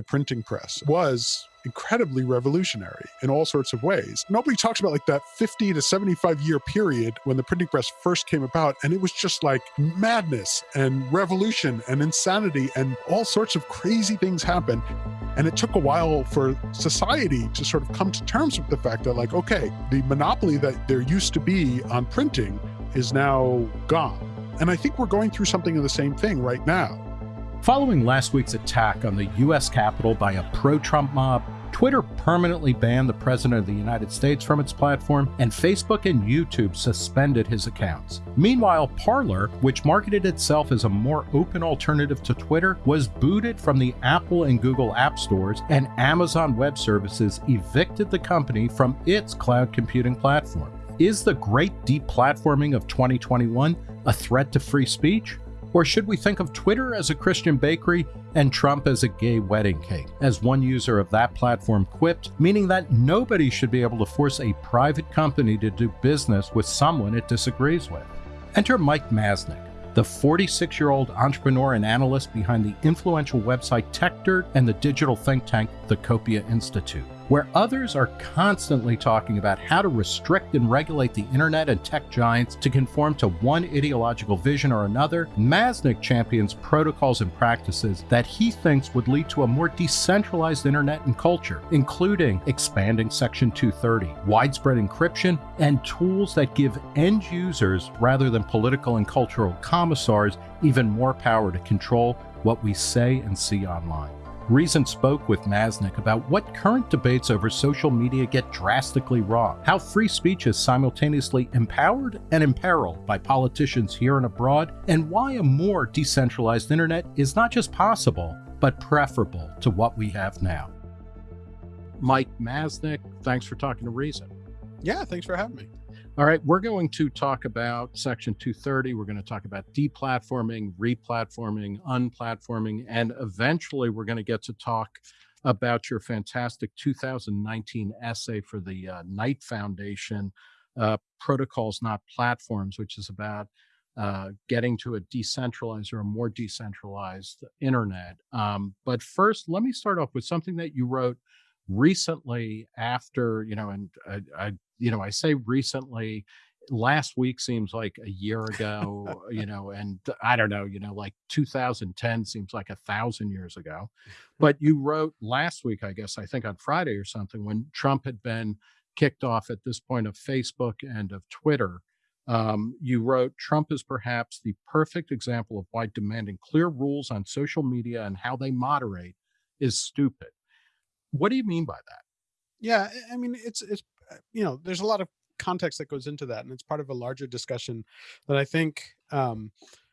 the printing press was incredibly revolutionary in all sorts of ways. Nobody talks about like that 50 to 75 year period when the printing press first came about, and it was just like madness and revolution and insanity, and all sorts of crazy things happened. And it took a while for society to sort of come to terms with the fact that, like, okay, the monopoly that there used to be on printing is now gone. And I think we're going through something of the same thing right now. Following last week's attack on the U.S. Capitol by a pro Trump mob, Twitter permanently banned the President of the United States from its platform, and Facebook and YouTube suspended his accounts. Meanwhile, Parler, which marketed itself as a more open alternative to Twitter, was booted from the Apple and Google App Stores, and Amazon Web Services evicted the company from its cloud computing platform. Is the great deplatforming of 2021 a threat to free speech? Or should we think of Twitter as a Christian bakery and Trump as a gay wedding cake? As one user of that platform quipped, meaning that nobody should be able to force a private company to do business with someone it disagrees with. Enter Mike Masnick, the 46 year old entrepreneur and analyst behind the influential website TechDirt and the digital think tank, the Copia Institute where others are constantly talking about how to restrict and regulate the internet and tech giants to conform to one ideological vision or another, Masnick champions protocols and practices that he thinks would lead to a more decentralized internet and culture, including expanding Section 230, widespread encryption, and tools that give end users, rather than political and cultural commissars, even more power to control what we say and see online. Reason spoke with Masnick about what current debates over social media get drastically wrong, how free speech is simultaneously empowered and imperiled by politicians here and abroad, and why a more decentralized internet is not just possible, but preferable to what we have now. Mike Masnick, thanks for talking to Reason. Yeah, thanks for having me. All right, we're going to talk about Section 230. We're going to talk about deplatforming, replatforming, unplatforming, and eventually we're going to get to talk about your fantastic 2019 essay for the uh, Knight Foundation, uh, Protocols Not Platforms, which is about uh, getting to a decentralized or a more decentralized internet. Um, but first, let me start off with something that you wrote recently after, you know, and I, I you know, I say recently, last week seems like a year ago, you know, and I don't know, you know, like 2010 seems like a thousand years ago. But you wrote last week, I guess, I think on Friday or something, when Trump had been kicked off at this point of Facebook and of Twitter. Um, you wrote, Trump is perhaps the perfect example of why demanding clear rules on social media and how they moderate is stupid. What do you mean by that? Yeah, I mean, it's it's uh, you know, there's a lot of context that goes into that, and it's part of a larger discussion that I think, um,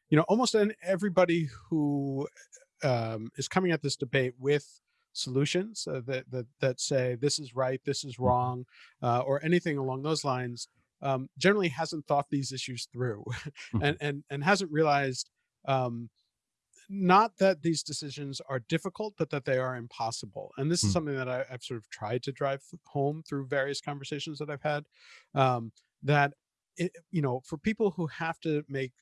you know, almost everybody who um, is coming at this debate with solutions uh, that, that that say this is right, this is mm-hmm. wrong, uh, or anything along those lines, um, generally hasn't thought these issues through, mm-hmm. and and and hasn't realized um, not that these decisions are difficult, but that they are impossible. And this is hmm. something that I, have sort of tried to drive home through various conversations that I've had. Um, that it, you know, for people who have to make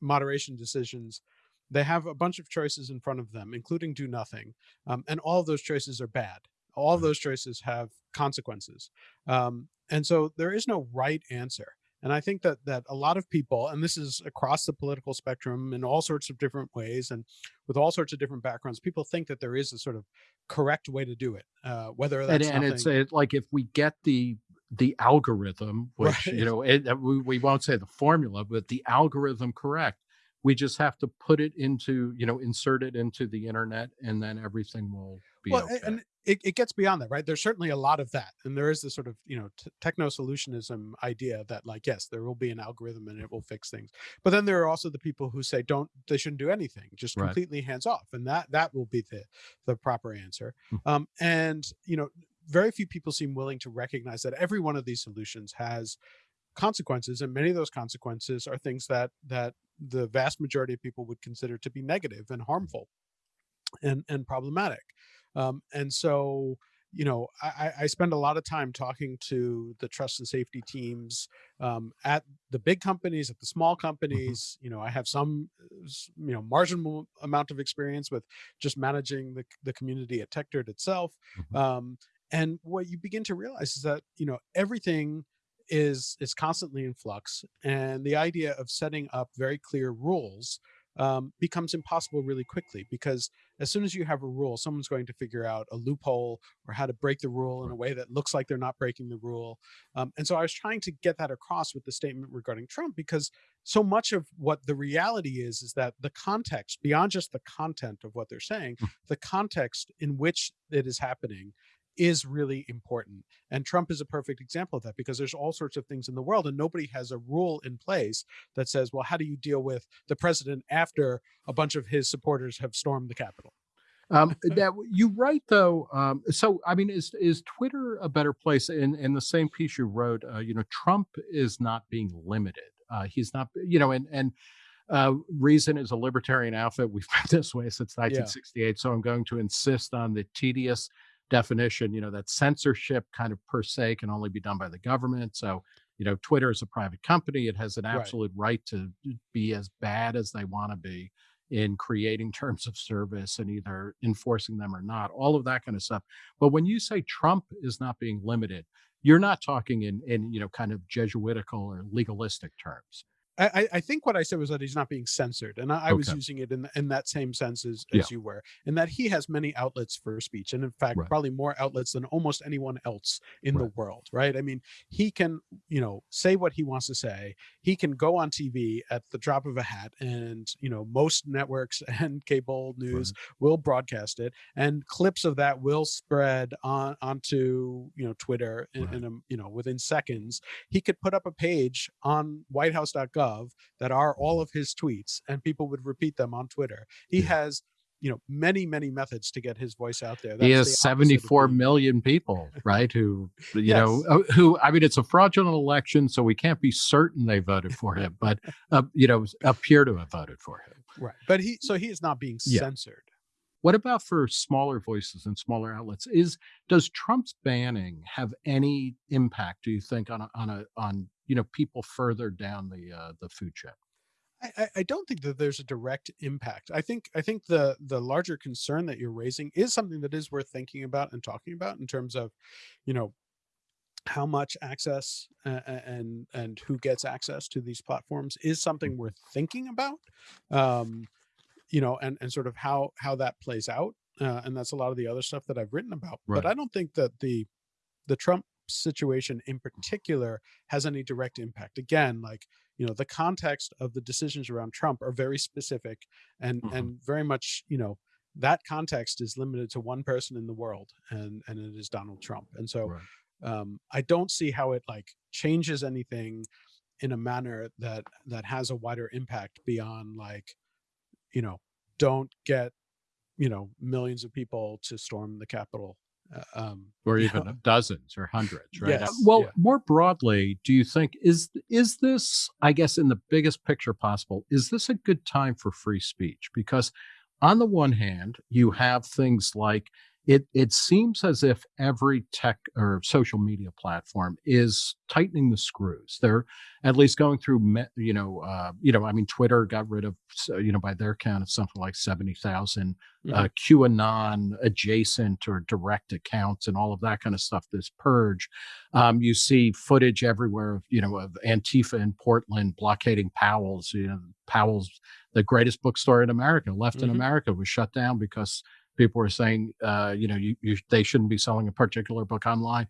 moderation decisions, they have a bunch of choices in front of them, including do nothing, um, and all of those choices are bad. All of those choices have consequences, um, and so there is no right answer. And I think that that a lot of people, and this is across the political spectrum in all sorts of different ways and with all sorts of different backgrounds, people think that there is a sort of correct way to do it. Uh, whether that's and, and it's it, like if we get the the algorithm, which right. you know, it, we, we won't say the formula, but the algorithm correct, we just have to put it into you know insert it into the internet, and then everything will be well, okay. And it, it gets beyond that, right? There's certainly a lot of that. And there is this sort of, you know, techno solutionism idea that like, yes, there will be an algorithm and it will fix things. But then there are also the people who say, don't, they shouldn't do anything, just right. completely hands off. And that, that will be the, the proper answer. Hmm. Um, and, you know, very few people seem willing to recognize that every one of these solutions has consequences. And many of those consequences are things that, that the vast majority of people would consider to be negative and harmful and, and problematic. Um, and so, you know, I, I, spend a lot of time talking to the trust and safety teams um, at the big companies, at the small Mhm. companies. You know, I have some, uh, you know, marginal amount of experience with just managing the, the community at TechDirt itself. Mhm. Um, and what you begin to realize is that, you know, everything is is constantly in flux and the idea of setting up very clear rules um, becomes impossible really quickly because as soon as you have a rule someone's going to figure out a loophole or how to break the rule in a way that looks like they're not breaking the rule um, and so i was trying to get that across with the statement regarding trump because so much of what the reality is is that the context beyond just the content of what they're saying Mm. the context in which it is happening is really important and Trump is a perfect example of that because there's all sorts of things in the world and nobody has a rule in place that says, well, how do you deal with the president after a bunch of his supporters have stormed the Capitol? Um, that you write though. Um, so I mean, is is Twitter a better place? In in the same piece you wrote, uh, you know, Trump is not being limited. Uh, he's not, you know, and and uh, Reason is a libertarian outfit. We've been this way since 1968. So I'm going to insist on the tedious definition. You know, that censorship kind of per se can only be done by the government. So you know, Twitter is a private company. It has an Right. absolute right to be as bad as they want to be in creating terms of service and either enforcing them or not, all of that kind of stuff. But when you say Trump is not being limited, you're not talking in in you know kind of Jesuitical or legalistic terms. I, I- I think what I said was that he's not being censored, and I, I was using it in in that same sense as, Yeah. as you were, and that he has many outlets for speech, and in fact, Right. probably more outlets than almost anyone else in the world. Right? I mean, he can you know say what he wants to say. He can go on TV at the drop of a hat, and you know most networks and cable news will broadcast it, and clips of that will spread on onto you know Twitter in, Right. in a, you know within seconds he could put up a page on whitehouse.gov that are all of his tweets and people would repeat them on Twitter. He Yeah. has, you know, many, many methods to get his voice out there. he That's the has opposite of 74 being- million people, right? Who, you Yes. know, uh, who, I mean, it's a fraudulent election, so we can't be certain they voted for him, but, uh, you know, appear to have voted for him. Right. But he, so he is not being Yeah. censored. What about for smaller voices and smaller outlets? Is does Trump's banning have any impact? Do you think on a, on a on you know people further down the uh, the food chain? I, I- I don't think that there's a direct impact. I think I think the the larger concern that you're raising is something that is worth thinking about and talking about in terms of, you know, how much access uh, and and who gets access to these platforms is something worth thinking about. Um, you know, and and sort of how how that plays out. Uh, and that's a lot of the other stuff that I've written about. But I don't think that the the Trump situation in particular has any direct impact. Again, like you know, the context of the decisions around Trump are very specific and Mhm. and very much you know that context is limited to one person in the world, and and it is Donald Trump. And so Right. um, I don't see how it like changes anything in a manner that that has a wider impact beyond like you know don't get you know millions of people to storm the Capitol. Uh, um, or even know? dozens or hundreds, right? Yes, well, yeah. more broadly, do you think is is this, I guess, in the biggest picture possible, is this a good time for free speech? Because on the one hand, you have things like it it seems as if every tech or social media platform is tightening the screws. They're at least going through, me- you know, uh, you know, I mean, Twitter got rid of, you know, by their count, it's something like seventy thousand uh, QAnon adjacent or direct accounts and all of that kind of stuff. This purge, um, you see footage everywhere of you know of Antifa in Portland blockading Powell's. You know, Powell's, the greatest bookstore in America, left in Mhm. America, was shut down because people were saying, uh, you know, you, you they shouldn't be selling a particular book online.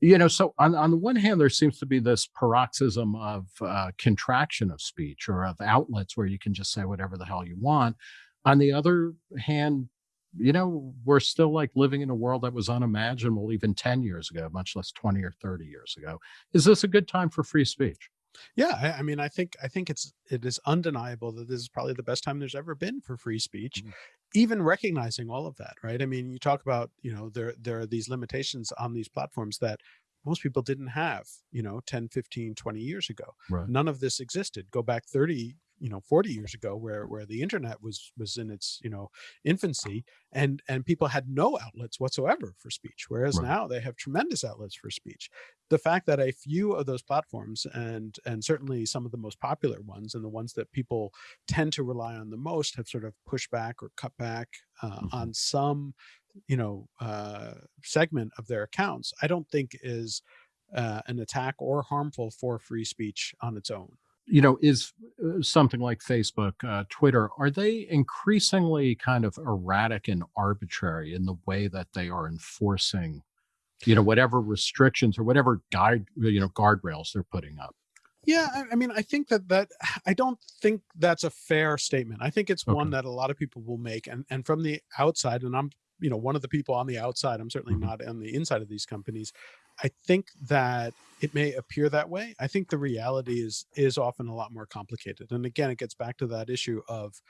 You know, so on on the one hand, there seems to be this paroxysm of uh, contraction of speech or of outlets where you can just say whatever the hell you want. On the other hand, you know, we're still like living in a world that was unimaginable even 10 years ago, much less 20 or 30 years ago. Is this a good time for free speech? Yeah, I, I mean, I think I think it's it is undeniable that this is probably the best time there's ever been for free speech. Mhm. Even recognizing all of that, right? I mean, you talk about you know there there are these limitations on these platforms that most people didn't have, you know, 10, 15, 20 years ago. Right. None of this existed. Go back 30, you know 40 years ago where where the internet was was in its you know infancy and and people had no outlets whatsoever for speech whereas Right. now they have tremendous outlets for speech the fact that a few of those platforms and and certainly some of the most popular ones and the ones that people tend to rely on the most have sort of pushed back or cut back uh, Mhm. on some you know uh segment of their accounts i don't think is uh, an attack or harmful for free speech on its own you know, is uh, something like Facebook, uh, Twitter, are they increasingly kind of erratic and arbitrary in the way that they are enforcing, you know, whatever restrictions or whatever guide, you know, guardrails they're putting up? Yeah, I, I mean, I think that that I don't think that's a fair statement. I think it's one that a lot of people will make, and and from the outside, and I'm you know one of the people on the outside. I'm certainly Mhm. not on the inside of these companies. I think that it may appear that way. I think the reality is is often a lot more complicated. And again, it gets back to that issue of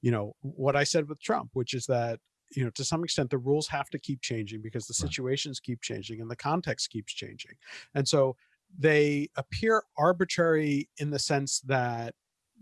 you know what I said with Trump, which is that you know to some extent the rules have to keep changing because the Right. situations keep changing and the context keeps changing, and so they appear arbitrary in the sense that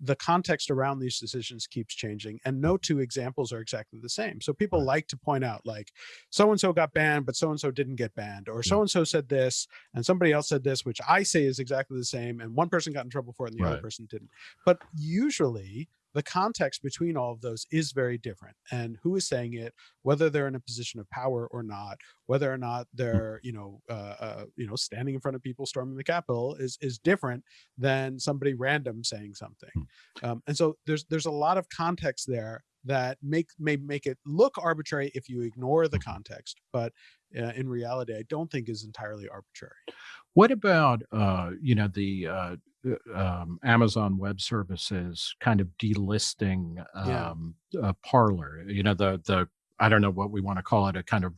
the context around these decisions keeps changing and no two examples are exactly the same. So people like to point out like so and so got banned but so and so didn't get banned or so and so said this and somebody else said this which i say is exactly the same and one person got in trouble for it and the other person didn't. But usually the context between all of those is very different and who is saying it whether they're in a position of power or not whether or not they're you know uh, uh you know standing in front of people storming the capitol is is different than somebody random saying something. Um, and so there's there's a lot of context there that make may make it look arbitrary if you ignore the context but uh, in reality i don't think is entirely arbitrary. What about, uh, you know, the uh, uh, um, Amazon Web Services kind of delisting Yeah. um, uh, Parler? You know, the the I don't know what we want to call it, a kind of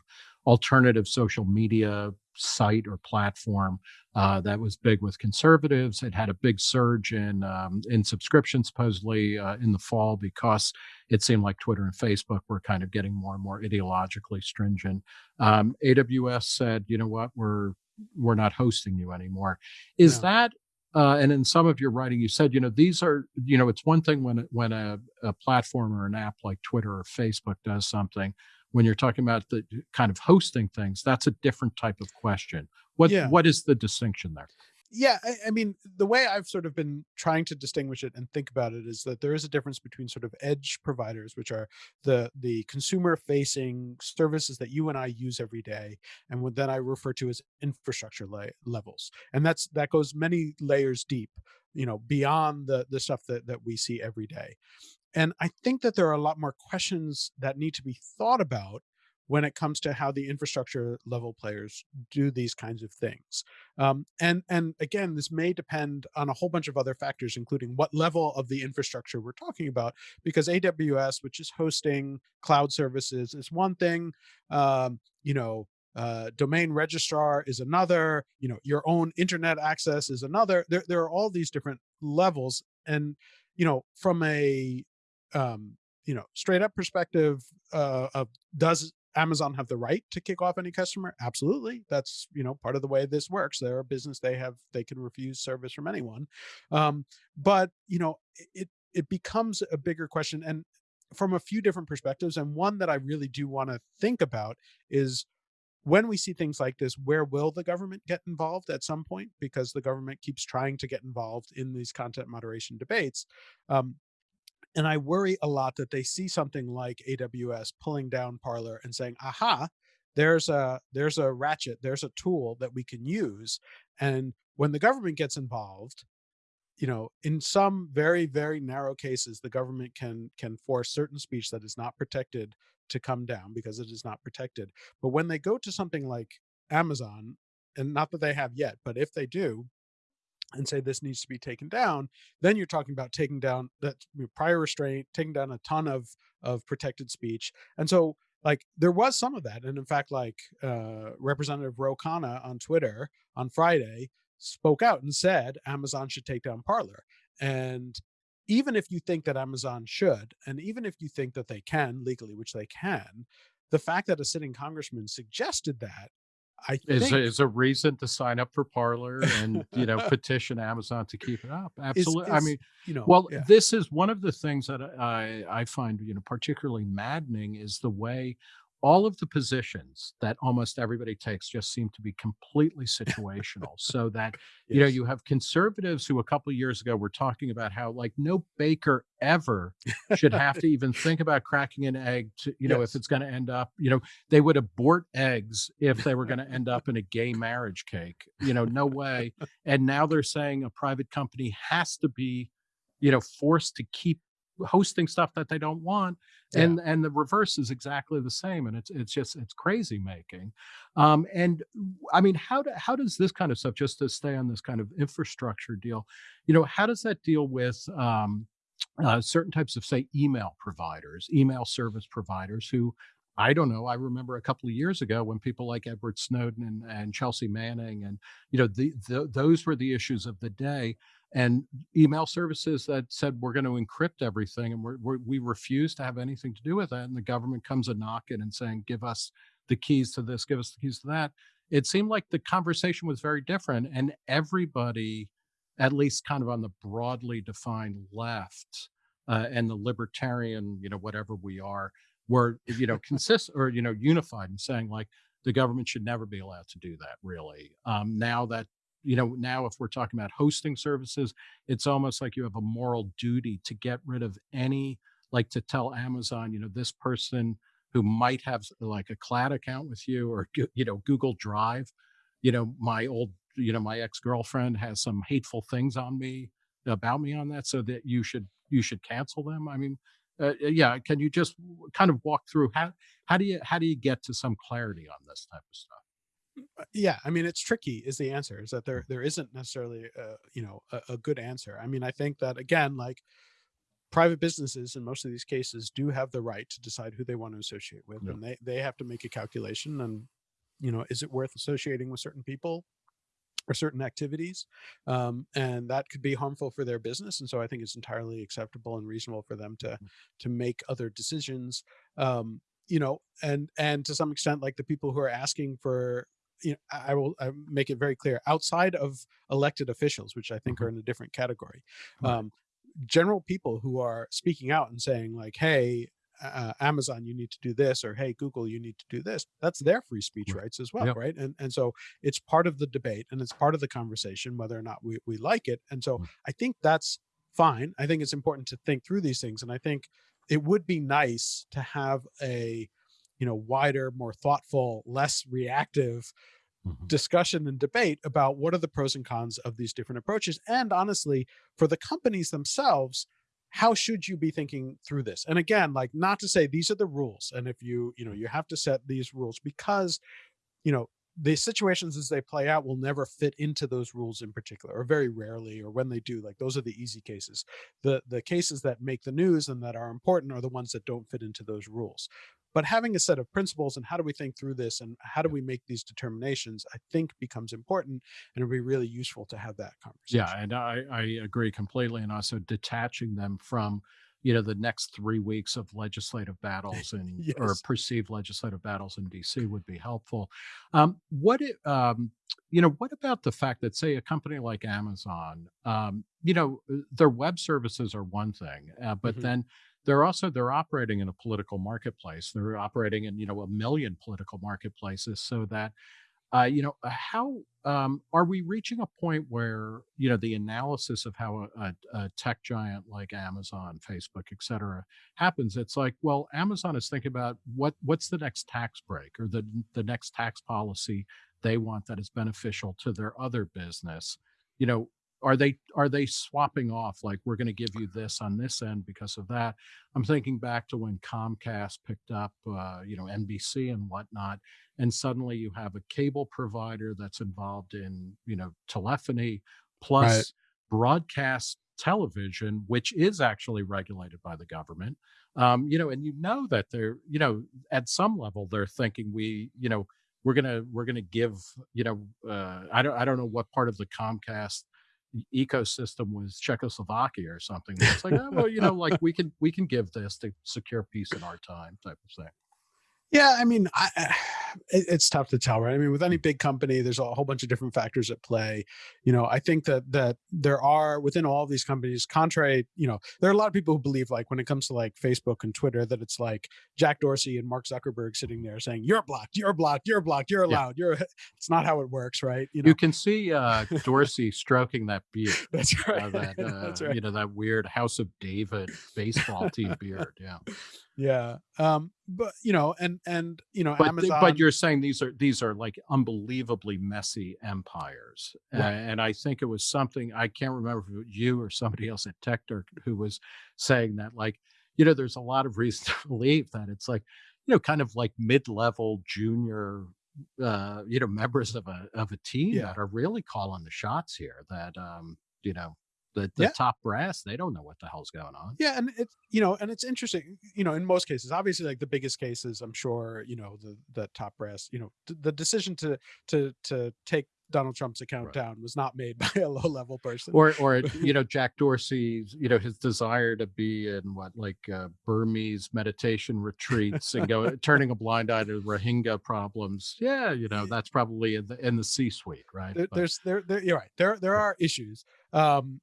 alternative social media site or platform uh, that was big with conservatives. It had a big surge in um, in subscriptions supposedly uh, in the fall because it seemed like Twitter and Facebook were kind of getting more and more ideologically stringent. Um, AWS said, you know what, we're we're not hosting you anymore. Is Yeah. that uh, and in some of your writing, you said, you know, these are, you know, it's one thing when when a, a platform or an app like Twitter or Facebook does something. When you're talking about the kind of hosting things, that's a different type of question. What Yeah. what is the distinction there? Yeah I, I mean the way i've sort of been trying to distinguish it and think about it is that there is a difference between sort of edge providers which are the the consumer facing services that you and i use every day and what then i refer to as infrastructure levels. And that's that goes many layers deep you know beyond the the stuff that that we see every day. And i think that there are a lot more questions that need to be thought about when it comes to how the infrastructure level players do these kinds of things. Um, and and again this may depend on a whole bunch of other factors including what level of the infrastructure we're talking about because aws which is hosting cloud services is one thing um, you know uh, domain registrar is another you know your own internet access is another. There, there are all these different levels and you know from a um, you know straight up perspective uh, of does Amazon have the right to kick off any customer? Absolutely. That's you know part of the way this works. They're a business. They have they can refuse service from anyone. Um, but you know it it becomes a bigger question and from a few different perspectives. And one that I really do want to think about is when we see things like this, where will the government get involved at some point? Because the government keeps trying to get involved in these content moderation debates. Um, and I worry a lot that they see something like AWS pulling down Parler and saying, aha, there's a there's a ratchet, there's a tool that we can use. And when the government gets involved, you know, in some very, very narrow cases, the government can can force certain speech that is not protected to come down because it is not protected. But when they go to something like Amazon, and not that they have yet, but if they do, and say this needs to be taken down, then you're talking about taking down that prior restraint, taking down a ton of of protected speech. And so like there was some of that. And in fact, like uh Representative Ro Khanna on Twitter on Friday spoke out and said Amazon should take down Parler. And even if you think that Amazon should, and even if you think that they can legally, which they can, the fact that a sitting congressman suggested that I Is a think is a reason to sign up for Parler and, you know, petition Amazon to keep it up. is Absolutely. I mean, you know well, yeah this is one of the things that I I find, you know, particularly maddening is the way all of the positions that almost everybody takes just seem to be completely situational. So that, you know, you have conservatives who a couple years ago were talking about how like no baker ever should have to even think about cracking an egg to, you know, if it's going to end up, you know, they would abort eggs if they were going to end up in a gay marriage cake. You know, no way. And now they're saying a private company has to be you know, forced to keep hosting stuff that they don't want. yeah And and the reverse is exactly the same. And it's it's just it's crazy making. Um, and I mean, how do, how does this kind of stuff, just to stay on this kind of infrastructure deal, you know, how does that deal with um, uh, certain types of say email providers, email service providers who I don't know. I remember a couple of years ago when people like Edward Snowden and, and Chelsea Manning and you know the, the those were the issues of the day and email services that said we're going to encrypt everything and we're, we're, we refuse to have anything to do with that and the government comes a knocking and saying give us the keys to this give us the keys to that. It seemed like the conversation was very different and everybody at least kind of on the broadly defined left uh, and the libertarian you know whatever we are were you know consist or you know unified in saying like the government should never be allowed to do that really. Um, now that you know now if we're talking about hosting services it's almost like you have a moral duty to get rid of any like to tell amazon you know this person who might have like a cloud account with you or you know google drive you know my old you know my ex-girlfriend has some hateful things on me about me on that so that you should you should cancel them. I mean uh, uh, yeah can you just kind of walk through how how do you how do you get to some clarity on this type of stuff yeah i mean it's tricky is the answer is that there there isn't necessarily uh, you know a, a good answer. I mean i think that again like private businesses in most of these cases do have the right to decide who they want to associate with yeah. and they they have to make a calculation and you know is it worth associating with certain people or certain activities? Um, and that could be harmful for their business and so i think it's entirely acceptable and reasonable for them to to make other decisions. Um, you know and and to some extent like the people who are asking for you know i will I make it very clear outside of elected officials which i think hmm are in a different category um, general people who are speaking out and saying like hey uh, amazon you need to do this or hey google you need to do this that's their free speech rights as well yep. right? And and so it's part of the debate and it's part of the conversation whether or not we, we like it and so Mm. i think that's fine. I think it's important to think through these things and i think it would be nice to have a you know wider more thoughtful less reactive Mhm. discussion and debate about what are the pros and cons of these different approaches and honestly for the companies themselves how should you be thinking through this and again like not to say these are the rules and if you you know you have to set these rules because you know the situations as they play out will never fit into those rules in particular or very rarely or when they do like those are the easy cases the the cases that make the news and that are important are the ones that don't fit into those rules but having a set of principles and how do we think through this and how do we make these determinations i think becomes important and it'll be really useful to have that conversation. Yeah, and I, I agree completely. And also detaching them from, you know, the next three weeks of legislative battles and or perceived legislative battles in DC would be helpful. Um, what it, um, you know, what about the fact that, say, a company like Amazon, um, you know, uh, their web services are one thing, uh, but hmm then they're also they're operating in a political marketplace. They're operating in, you know, a million political marketplaces, so that uh, you know, uh, how um, are we reaching a point where you know the analysis of how a, a, tech giant like Amazon, Facebook, et cetera, happens? It's like, well, Amazon is thinking about what what's the next tax break or the the next tax policy they want that is beneficial to their other business. You know, are they are they swapping off like we're going to give you this on this end because of that? I'm thinking back to when Comcast picked up, uh, you know, NBC and whatnot and suddenly you have a cable provider that's involved in you know telephony right plus broadcast television which is actually regulated by the government um, you know and you know that they're you know at some level they're thinking we you know we're gonna we're gonna give you know uh, i don't i don't know what part of the comcast ecosystem was czechoslovakia or something it's like oh, well you know like we can we can give this to secure peace in our time type of thing. Yeah, I mean, I, it, it's tough to tell, right? I mean, with any big company, there's a whole bunch of different factors at play. You know, I think that that there are within all of these companies, contrary, you know, there are a lot of people who believe like when it comes to like Facebook and Twitter, that it's like Jack Dorsey and Mark Zuckerberg sitting there saying, "You're blocked, you're blocked, you're blocked, you're allowed." Yeah. You're. It's not how it works, right? You know, you can see uh, Dorsey stroking that beard. That's right. Uh, that, uh, That's right. You know that weird House of David baseball team beard. Yeah yeah um but you know and and you know but, amazon but you're saying these are these are like unbelievably messy empires right. uh, and i think it was something i can't remember if it was you or somebody else at techdirt who was saying that like you know there's a lot of reason to believe that it's like you know kind of like mid-level junior uh you know members of a of a team yeah. that are really calling the shots here that um you know the, the yeah. top brass they don't know what the hell's going on yeah and it's you know and it's interesting you know in most cases obviously like the biggest cases i'm sure you know the the top brass you know the decision to to to take Donald Trump's account right. down was not made by a low level person. Or, or you know, Jack Dorsey's, you know, his desire to be in what like uh, Burmese meditation retreats and go turning a blind eye to Rohingya problems. Yeah, you know, that's probably in the in the C suite, right? There, there's there, there, you're right. There there are issues. Um,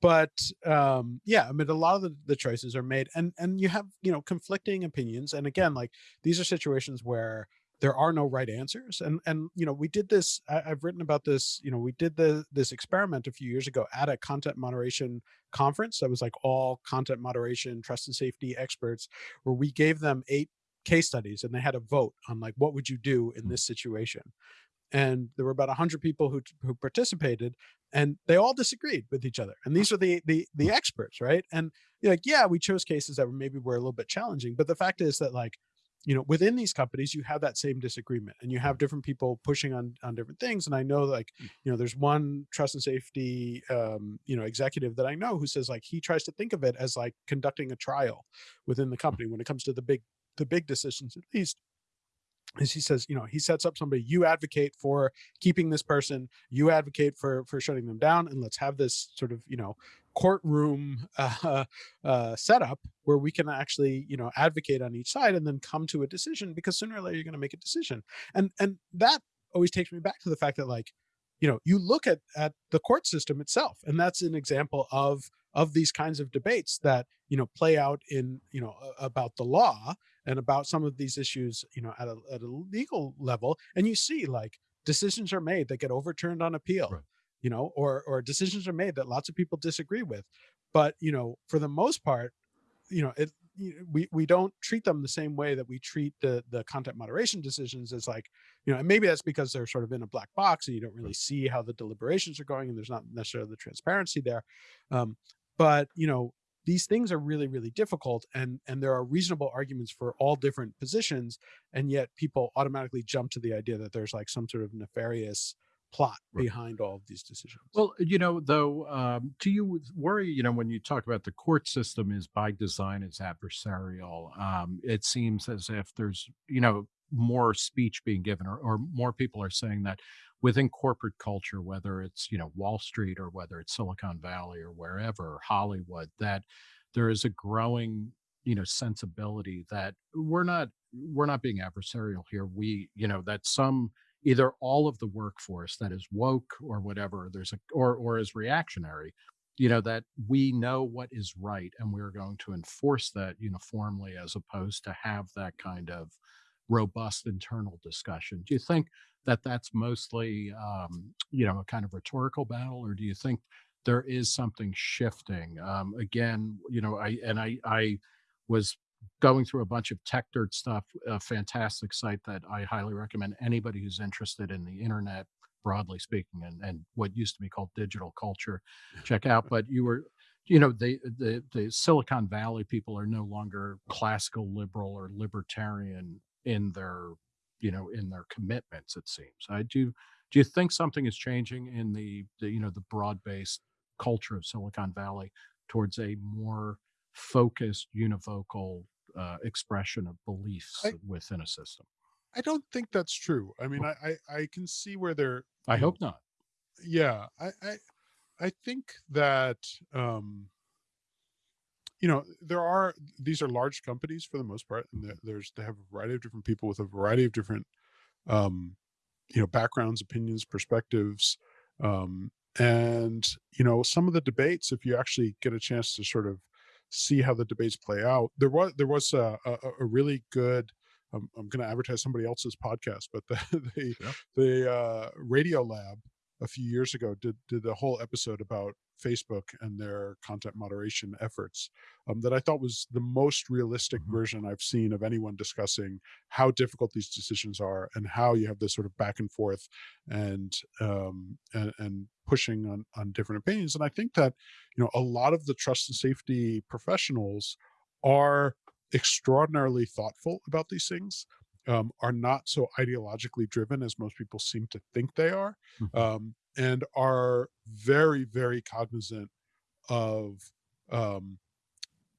but um yeah i mean a lot of the, the choices are made and and you have you know conflicting opinions and again like these are situations where there are no right answers and and you know we did this I, have written about this you know we did the this experiment a few years ago at a content moderation conference that was like all content moderation trust and safety experts where we gave them eight case studies and they had a vote on like what would you do in hmm. this situation and there were about 100 people who who participated and they all disagreed with each other and these are the the the experts right? And like yeah we chose cases that were maybe were a little bit challenging but the fact is that like you know within these companies you have that same disagreement and you have different people pushing on on different things and i know like mm. you know there's one trust and safety um you know executive that i know who says like he tries to think of it as like conducting a trial within the company when it comes to the big the big decisions at least is he says, you know, he sets up somebody, you advocate for keeping this person, you advocate for for shutting them down, and let's have this sort of, you know, courtroom uh, uh, setup where we can actually, you know, advocate on each side and then come to a decision because sooner or later you're going to make a decision. And and that always takes me back to the fact that like, you know, you look at at the court system itself, and that's an example of of these kinds of debates that you know play out in you know about the law and about some of these issues you know at a, at a legal level and you see like decisions are made that get overturned on appeal right. you know or or decisions are made that lots of people disagree with but you know for the most part you know it we we don't treat them the same way that we treat the the content moderation decisions as like you know and maybe that's because they're sort of in a black box and you don't really see how the deliberations are going and there's not necessarily the transparency there um, but you know these things are really really difficult and and there are reasonable arguments for all different positions and yet people automatically jump to the idea that there's like some sort of nefarious plot right. behind all of these decisions well you know though um, do you worry you know when you talk about the court system is by design is adversarial um, it seems as if there's you know more speech being given or, or more people are saying that within corporate culture, whether it's, you know, Wall Street or whether it's Silicon Valley or wherever, Hollywood, that there is a growing, you know, sensibility that we're not we're not being adversarial here. We, you know, that some either all of the workforce that is woke or whatever, there's a or or is reactionary, you know, that we know what is right and we're going to enforce that uniformly as opposed to have that kind of robust internal discussion. Do you think that that's mostly, um, you know, a kind of rhetorical battle, or do you think there is something shifting? Um, again, you know, I and I I was going through a bunch of Techdirt stuff, a fantastic site that I highly recommend anybody who's interested in the internet, broadly speaking, and, and what used to be called digital culture, check out. But you were, you know, the, the the Silicon Valley people are no longer classical liberal or libertarian in their you know in their commitments it seems. I do do you think something is changing in the, the you know the broad-based culture of silicon valley towards a more focused univocal uh, expression of beliefs I, within a system? I don't think that's true. I mean I, I i can see where they're i hope not. Yeah i i i think that um you know there are these are large companies for the most part and there's they have a variety of different people with a variety of different um, you know, backgrounds, opinions, perspectives, um, and you know, some of the debates. If you actually get a chance to sort of see how the debates play out, there was there was a, a, a really good. Um, I'm going to advertise somebody else's podcast, but the the, Yeah. the uh, Radiolab a few years ago did did a whole episode about Facebook and their content moderation efforts um, that I thought was the most realistic Mhm. version I've seen of anyone discussing how difficult these decisions are and how you have this sort of back and forth and um, and, and pushing on on different opinions. And I think that you know a lot of the trust and safety professionals are extraordinarily thoughtful about these things. Um, are not so ideologically driven as most people seem to think they are Mhm. um, and are very, very cognizant of um,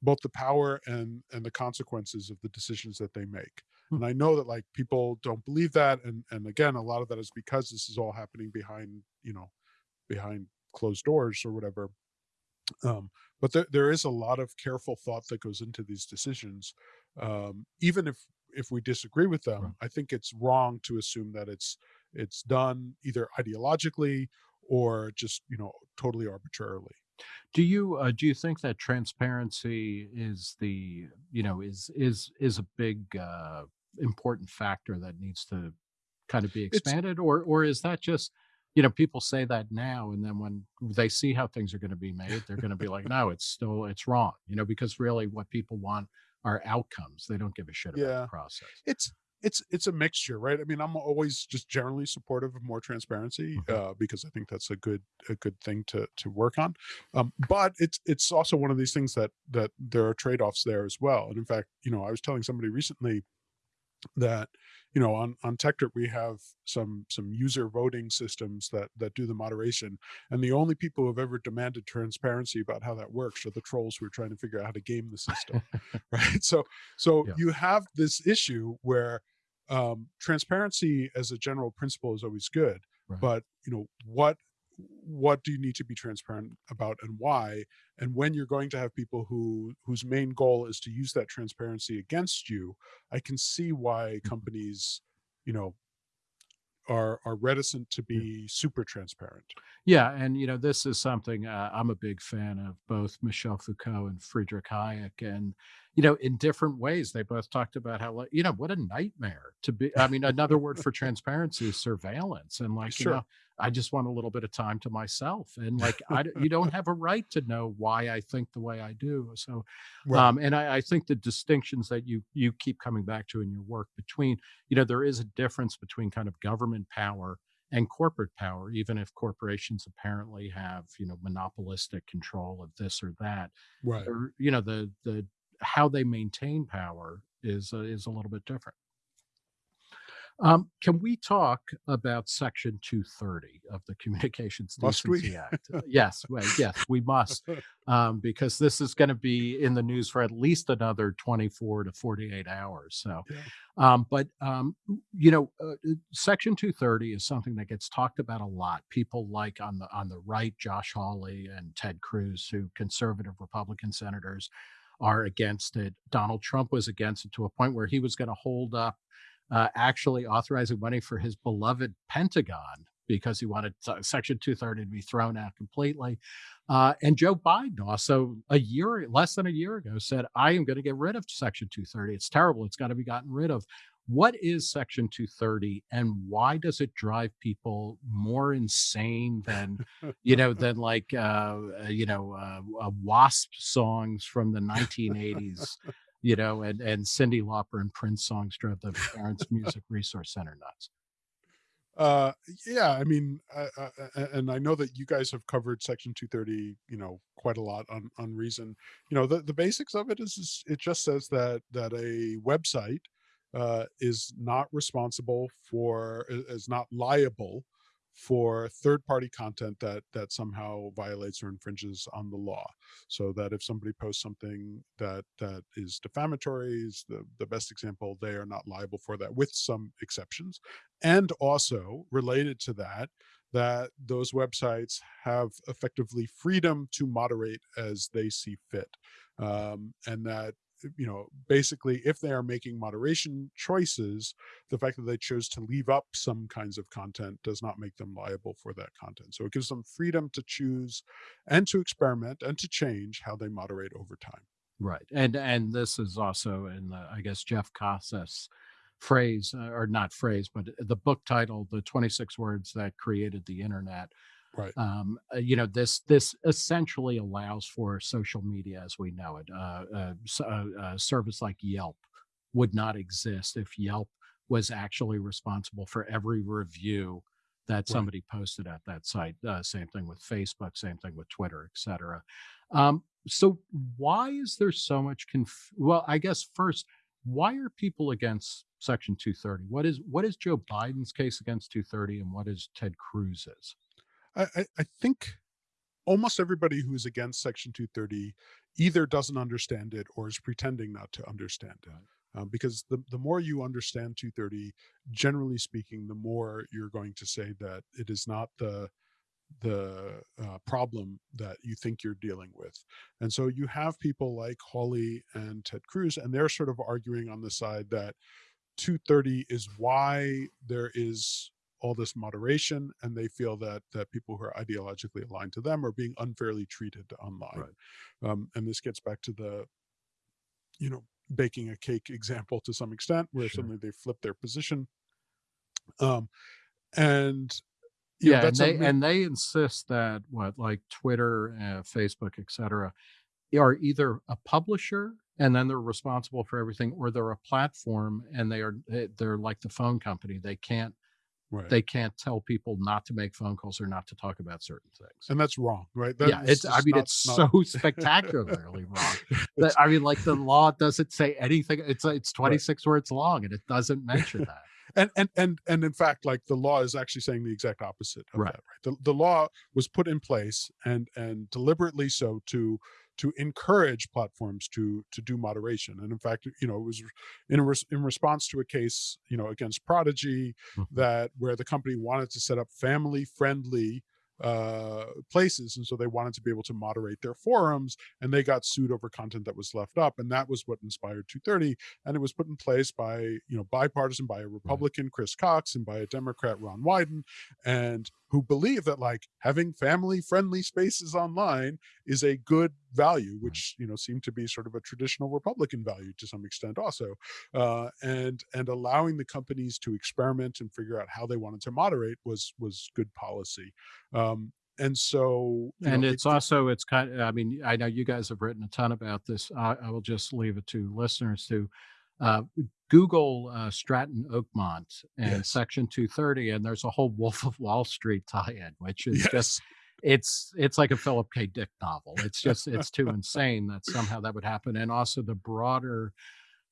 both the power and and the consequences of the decisions that they make. Hmm. And I know that like people don't believe that, and and again, a lot of that is because this is all happening behind you know behind closed doors or whatever. Um, but there, there is a lot of careful thought that goes into these decisions, um, even if if we disagree with them. Right. I think it's wrong to assume that it's it's done either ideologically or just you know totally arbitrarily. Do you uh, do you think that transparency is the you know is is is a big uh, important factor that needs to kind of be It's expanded, or or is that just you know people say that now and then when they see how things are going to be made, they're going to be like, no, it's still it's wrong, you know, because really what people want are outcomes. They don't give a shit about the process. it's it's it's a mixture, right? I mean, I'm always just generally supportive of more transparency Mhm. uh, because I think that's a good a good thing to to work on. Um, but it's it's also one of these things that that there are trade offs there as well. And in fact, you know, I was telling somebody recently that you know on on TechDirt we have some some user voting systems that that do the moderation, and the only people who have ever demanded transparency about how that works are the trolls who are trying to figure out how to game the system, right? So so Yeah. you have this issue where um, transparency as a general principle is always good, Right. but you know what what do you need to be transparent about and why? And when you're going to have people who whose main goal is to use that transparency against you i can see why Mhm. companies you know are are reticent to be super transparent. Yeah, and you know, this is something uh, I'm a big fan of both Michel Foucault and Friedrich Hayek, and you know, in different ways, they both talked about how you know what a nightmare to be. I mean, another word for transparency is surveillance, and like you sure know, I just want a little bit of time to myself, and like I, you don't have a right to know why I think the way I do. So right um, and I, I think the distinctions that you you keep coming back to in your work between you know there is a difference between kind of government power and corporate power even if corporations apparently have you know monopolistic control of this or that right or you know the the how they maintain power is uh, is a little bit different um, can we talk about Section 230 of the Communications Decency Act? Uh, Yes, well, yes, we must, um, because this is going to be in the news for at least another 24 to 48 hours. So, yeah um, but um, you know, uh, uh, Section 230 is something that gets talked about a lot. People like on the on the right, Josh Hawley and Ted Cruz, who conservative Republican senators are against it. Donald Trump was against it to a point where he was going to hold up uh, actually authorizing money for his beloved Pentagon because he wanted Section 230 to be thrown out completely. Uh, and Joe Biden also a year, less than a year ago, said, I am going to get rid of Section 230. It's terrible. It's got to be gotten rid of. What is Section 230 and why does it drive people more insane than, you know, than like, uh, uh, you know, uh, uh, WASP songs from the 1980s you know, and and Cyndi Lauper and Prince songs drove the Parents Music Resource Center nuts. uh yeah i mean uh, uh, uh, and i know that you guys have covered section 230 you know quite a lot on on reason you know the, the basics of it is, is it just says that that a website uh is not responsible for is not liable for third party content that that somehow violates or infringes on the law. So that if somebody posts something that that is defamatory is the the best example they are not liable for that with some exceptions. And also related to that that those websites have effectively freedom to moderate as they see fit. Um, and that you know, basically, if they are making moderation choices, the fact that they chose to leave up some kinds of content does not make them liable for that content. So it gives them freedom to choose and to experiment and to change how they moderate over time. Right. And and this is also in the, I guess, Jeff Kosseff's phrase, uh, or not phrase, but the book title, The 26 Words That Created the Internet. Right. Um, uh, you know, this this essentially allows for social media as we know it. Uh, uh, s- uh, a service like Yelp would not exist if Yelp was actually responsible for every review that Right. somebody posted at that site. Uh, same thing with Facebook, same thing with Twitter, et cetera. Um, so why is there so much conf- well, I guess first, why are people against Section 230? What is what is Joe Biden's case against 230 and what is Ted Cruz's? I, I, I think almost everybody who is against Section 230 either doesn't understand it or is pretending not to understand it. Um, because the, the more you understand 230, generally speaking, the more you're going to say that it is not the the uh, problem that you think you're dealing with. And so you have people like Hawley and Ted Cruz, and they're sort of arguing on the side that 230 is why there is all this moderation and they feel that that people who are ideologically aligned to them are being unfairly treated online um, and this gets back to the you know baking a cake example to some extent where Sure. suddenly they flip their position um, and you know, Yeah, and they and they insist that what like Twitter, uh, Facebook, etc are either a publisher and then they're responsible for everything, or they're a platform and they are they're like the phone company. They can't right. they can't tell people not to make phone calls or not to talk about certain things. and that's wrong right yeah, it's I mean not- it's not- so spectacularly wrong. That- I mean, like the law doesn't say anything. It's uh, it's 26 words long and it doesn't mention that. and and and and in fact like the law is actually saying the exact opposite of Right. that right the, the law was put in place and and deliberately so to to encourage platforms to to do moderation and in fact you know it was in res- in response to a case you know against prodigy Mhm. that where the company wanted to set up family friendly uh places and so they wanted to be able to moderate their forums and they got sued over content that was left up and that was what inspired 230 and it was put in place by you know bipartisan by a republican chris cox and by a democrat ron wyden and who believe that like having family friendly spaces online is a good value which you know seemed to be sort of a traditional republican value to some extent also uh, and and allowing the companies to experiment and figure out how they wanted to moderate was was good policy. Um, and so and know, it's also it's kind of i mean i know you guys have written a ton about this. I, I will just leave it to listeners to uh, google uh, stratton oakmont and Yes. section 230 and there's a whole wolf of wall street tie-in which is yes. just it's it's like a philip k dick novel it's just it's too insane that somehow that would happen and also the broader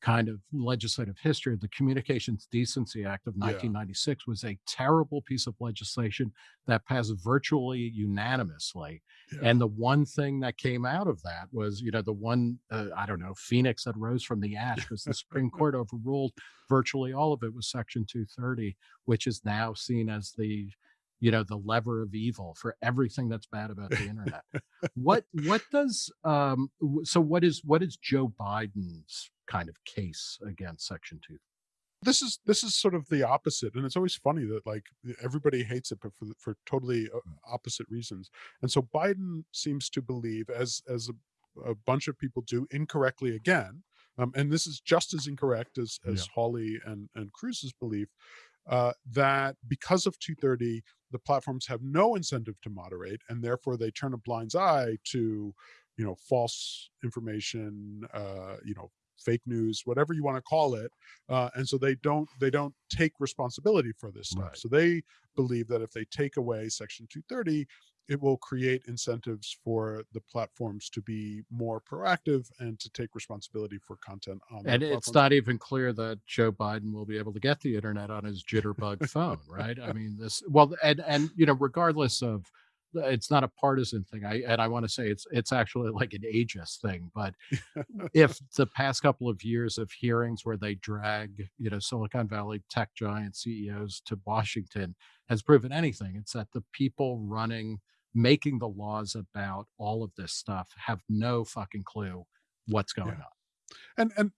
kind of legislative history of the communications decency act of Yeah. 1996 was a terrible piece of legislation that passed virtually unanimously Yeah. and the one thing that came out of that was, you know, the one, uh, I don't know, phoenix that rose from the ash because the Supreme Court overruled virtually all of it was Section 230, which is now seen as the, you know, the lever of evil for everything that's bad about the internet. what what does um so what is what is Joe Biden's kind of case against Section 2? this is this is sort of the opposite and it's always funny that like everybody hates it but for for totally uh, opposite reasons and so biden seems to believe as as a, a bunch of people do incorrectly again um, and this is just as incorrect as as hawley and and cruz's belief uh, that because of 230 the platforms have no incentive to moderate and therefore they turn a blind eye to you know false information uh, you know fake news whatever you want to call it uh, and so they don't they don't take responsibility for this stuff Right. so they believe that if they take away section 230 it will create incentives for the platforms to be more proactive and to take responsibility for content on And it's not even clear that Joe Biden will be able to get the internet on his jitterbug phone, right? I mean, this well, and and you know, regardless of, it's not a partisan thing. I and I want to say it's it's actually like an ageist thing. But if the past couple of years of hearings where they drag you know Silicon Valley tech giant CEOs to Washington has proven anything, it's that the people running making the laws about all of this stuff have no fucking clue what's going Yeah. on. And and and,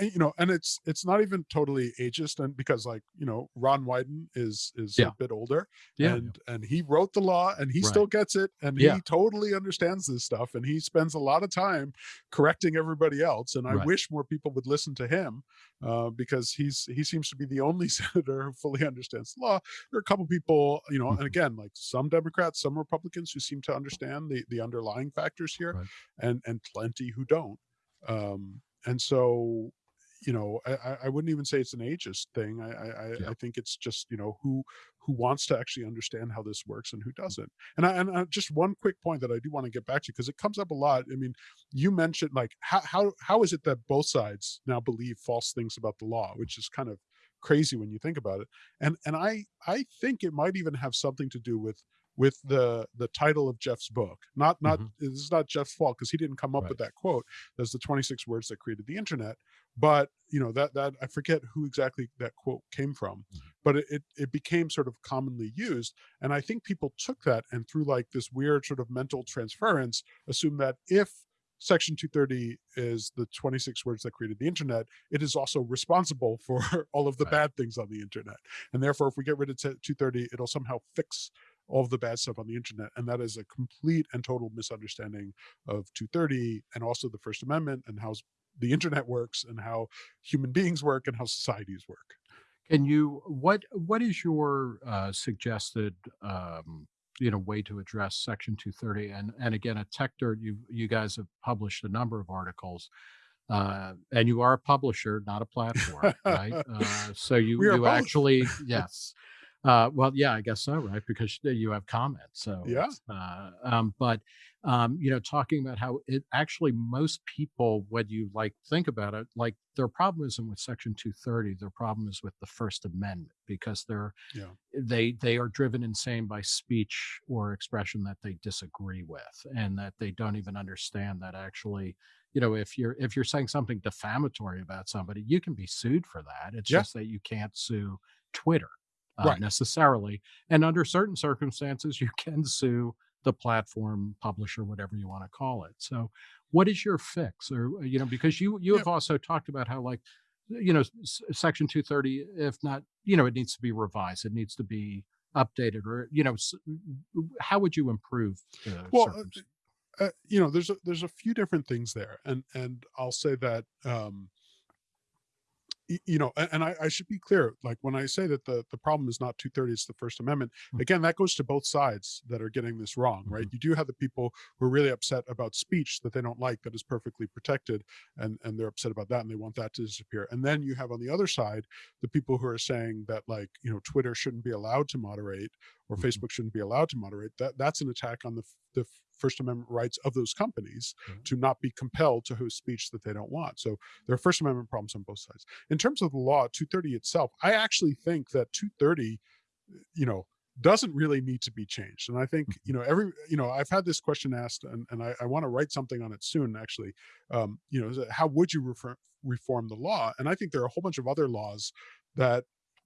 you know, and it's it's not even totally ageist, and because like you know, Ron Wyden is is Yeah. a bit older, Yeah. and and he wrote the law, and he Right. still gets it, and Yeah. he totally understands this stuff, and he spends a lot of time correcting everybody else. And I Right. wish more people would listen to him, uh, because he's he seems to be the only senator who fully understands the law. There are a couple people, you know, and Mhm. again, like some Democrats, some Republicans who seem to understand the the underlying factors here, Right. and and plenty who don't. Um, and so you know, I, I wouldn't even say it's an ageist thing. I, I, I- Yeah. I think it's just you know who who wants to actually understand how this works and who doesn't. And I, and I, just one quick point that I do want to get back to because it comes up a lot. I mean, you mentioned like how how how is it that both sides now believe false things about the law, which is kind of crazy when you think about it. And and I I think it might even have something to do with with the the title of Jeff's book. Not not Mhm. this is not Jeff's fault because he didn't come up Right. with that quote. There's the 26 words that created the internet but you know that that i forget who exactly that quote came from Mhm. but it, it it became sort of commonly used and i think people took that and through like this weird sort of mental transference assume that if section 230 is the 26 words that created the internet it is also responsible for all of the Right. bad things on the internet and therefore if we get rid of 230 it'll somehow fix all of the bad stuff on the internet and that is a complete and total misunderstanding of 230 and also the first amendment and how the internet works and how human beings work and how societies work. Can you what what is your uh, suggested um, you know way to address Section 230? And and again, at TechDirt, you you guys have published a number of articles, uh, and you are a publisher, not a platform, right? Uh, so you We you actually yes. Uh, well, yeah, I guess so, right? Because you have comments. So Yeah. uh, um, but um, you know, talking about how it actually most people, when you like think about it, like their problem isn't with Section 230. Their problem is with the First Amendment because they're Yeah. they they are driven insane by speech or expression that they disagree with, and that they don't even understand that actually. You know, if you're if you're saying something defamatory about somebody, you can be sued for that. It's Yeah. just that you can't sue Twitter uh, Right. necessarily. And under certain circumstances, you can sue the platform publisher, whatever you want to call it. So, what is your fix? Or uh, you know, because you you have also talked about how like you know s- Section two thirty, if not, you know, it needs to be revised. It needs to be updated, or you know, s- how would you improve? The Well, uh. Uh, you know, there's a, there's a few different things there, and and I'll say that um, you know, and, I, I should be clear. Like when I say that the the problem is not 230, it's the First Amendment. Mm. Again, that goes to both sides that are getting this wrong, right? You do have the people who are really upset about speech that they don't like that is perfectly protected, and and they're upset about that and they want that to disappear. And then you have on the other side the people who are saying that like you know Twitter shouldn't be allowed to moderate or Mhm. Facebook shouldn't be allowed to moderate. That that's an attack on the the First Amendment rights of those companies Right. to not be compelled to host speech that they don't want. So there are First Amendment problems on both sides. In terms of the law, 230 itself, I actually think that 230, you know, doesn't really need to be changed. And I think, you know, every, you know, I've had this question asked and, and I, I want to write something on it soon, actually. Um, you know, how would you refer, reform the law? And I think there are a whole bunch of other laws that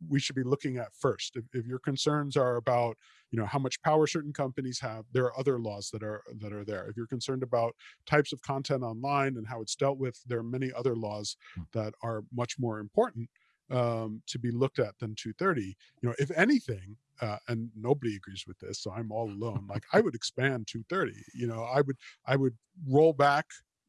we should be looking at first. If, if your concerns are about, you know, how much power certain companies have, there are other laws that are that are there. If you're concerned about types of content online and how it's dealt with, there are many other laws Hmm. that are much more important um, to be looked at than 230. You know, if anything, uh, and nobody agrees with this, so I'm all alone. Like I would expand 230. You know, I would I would roll back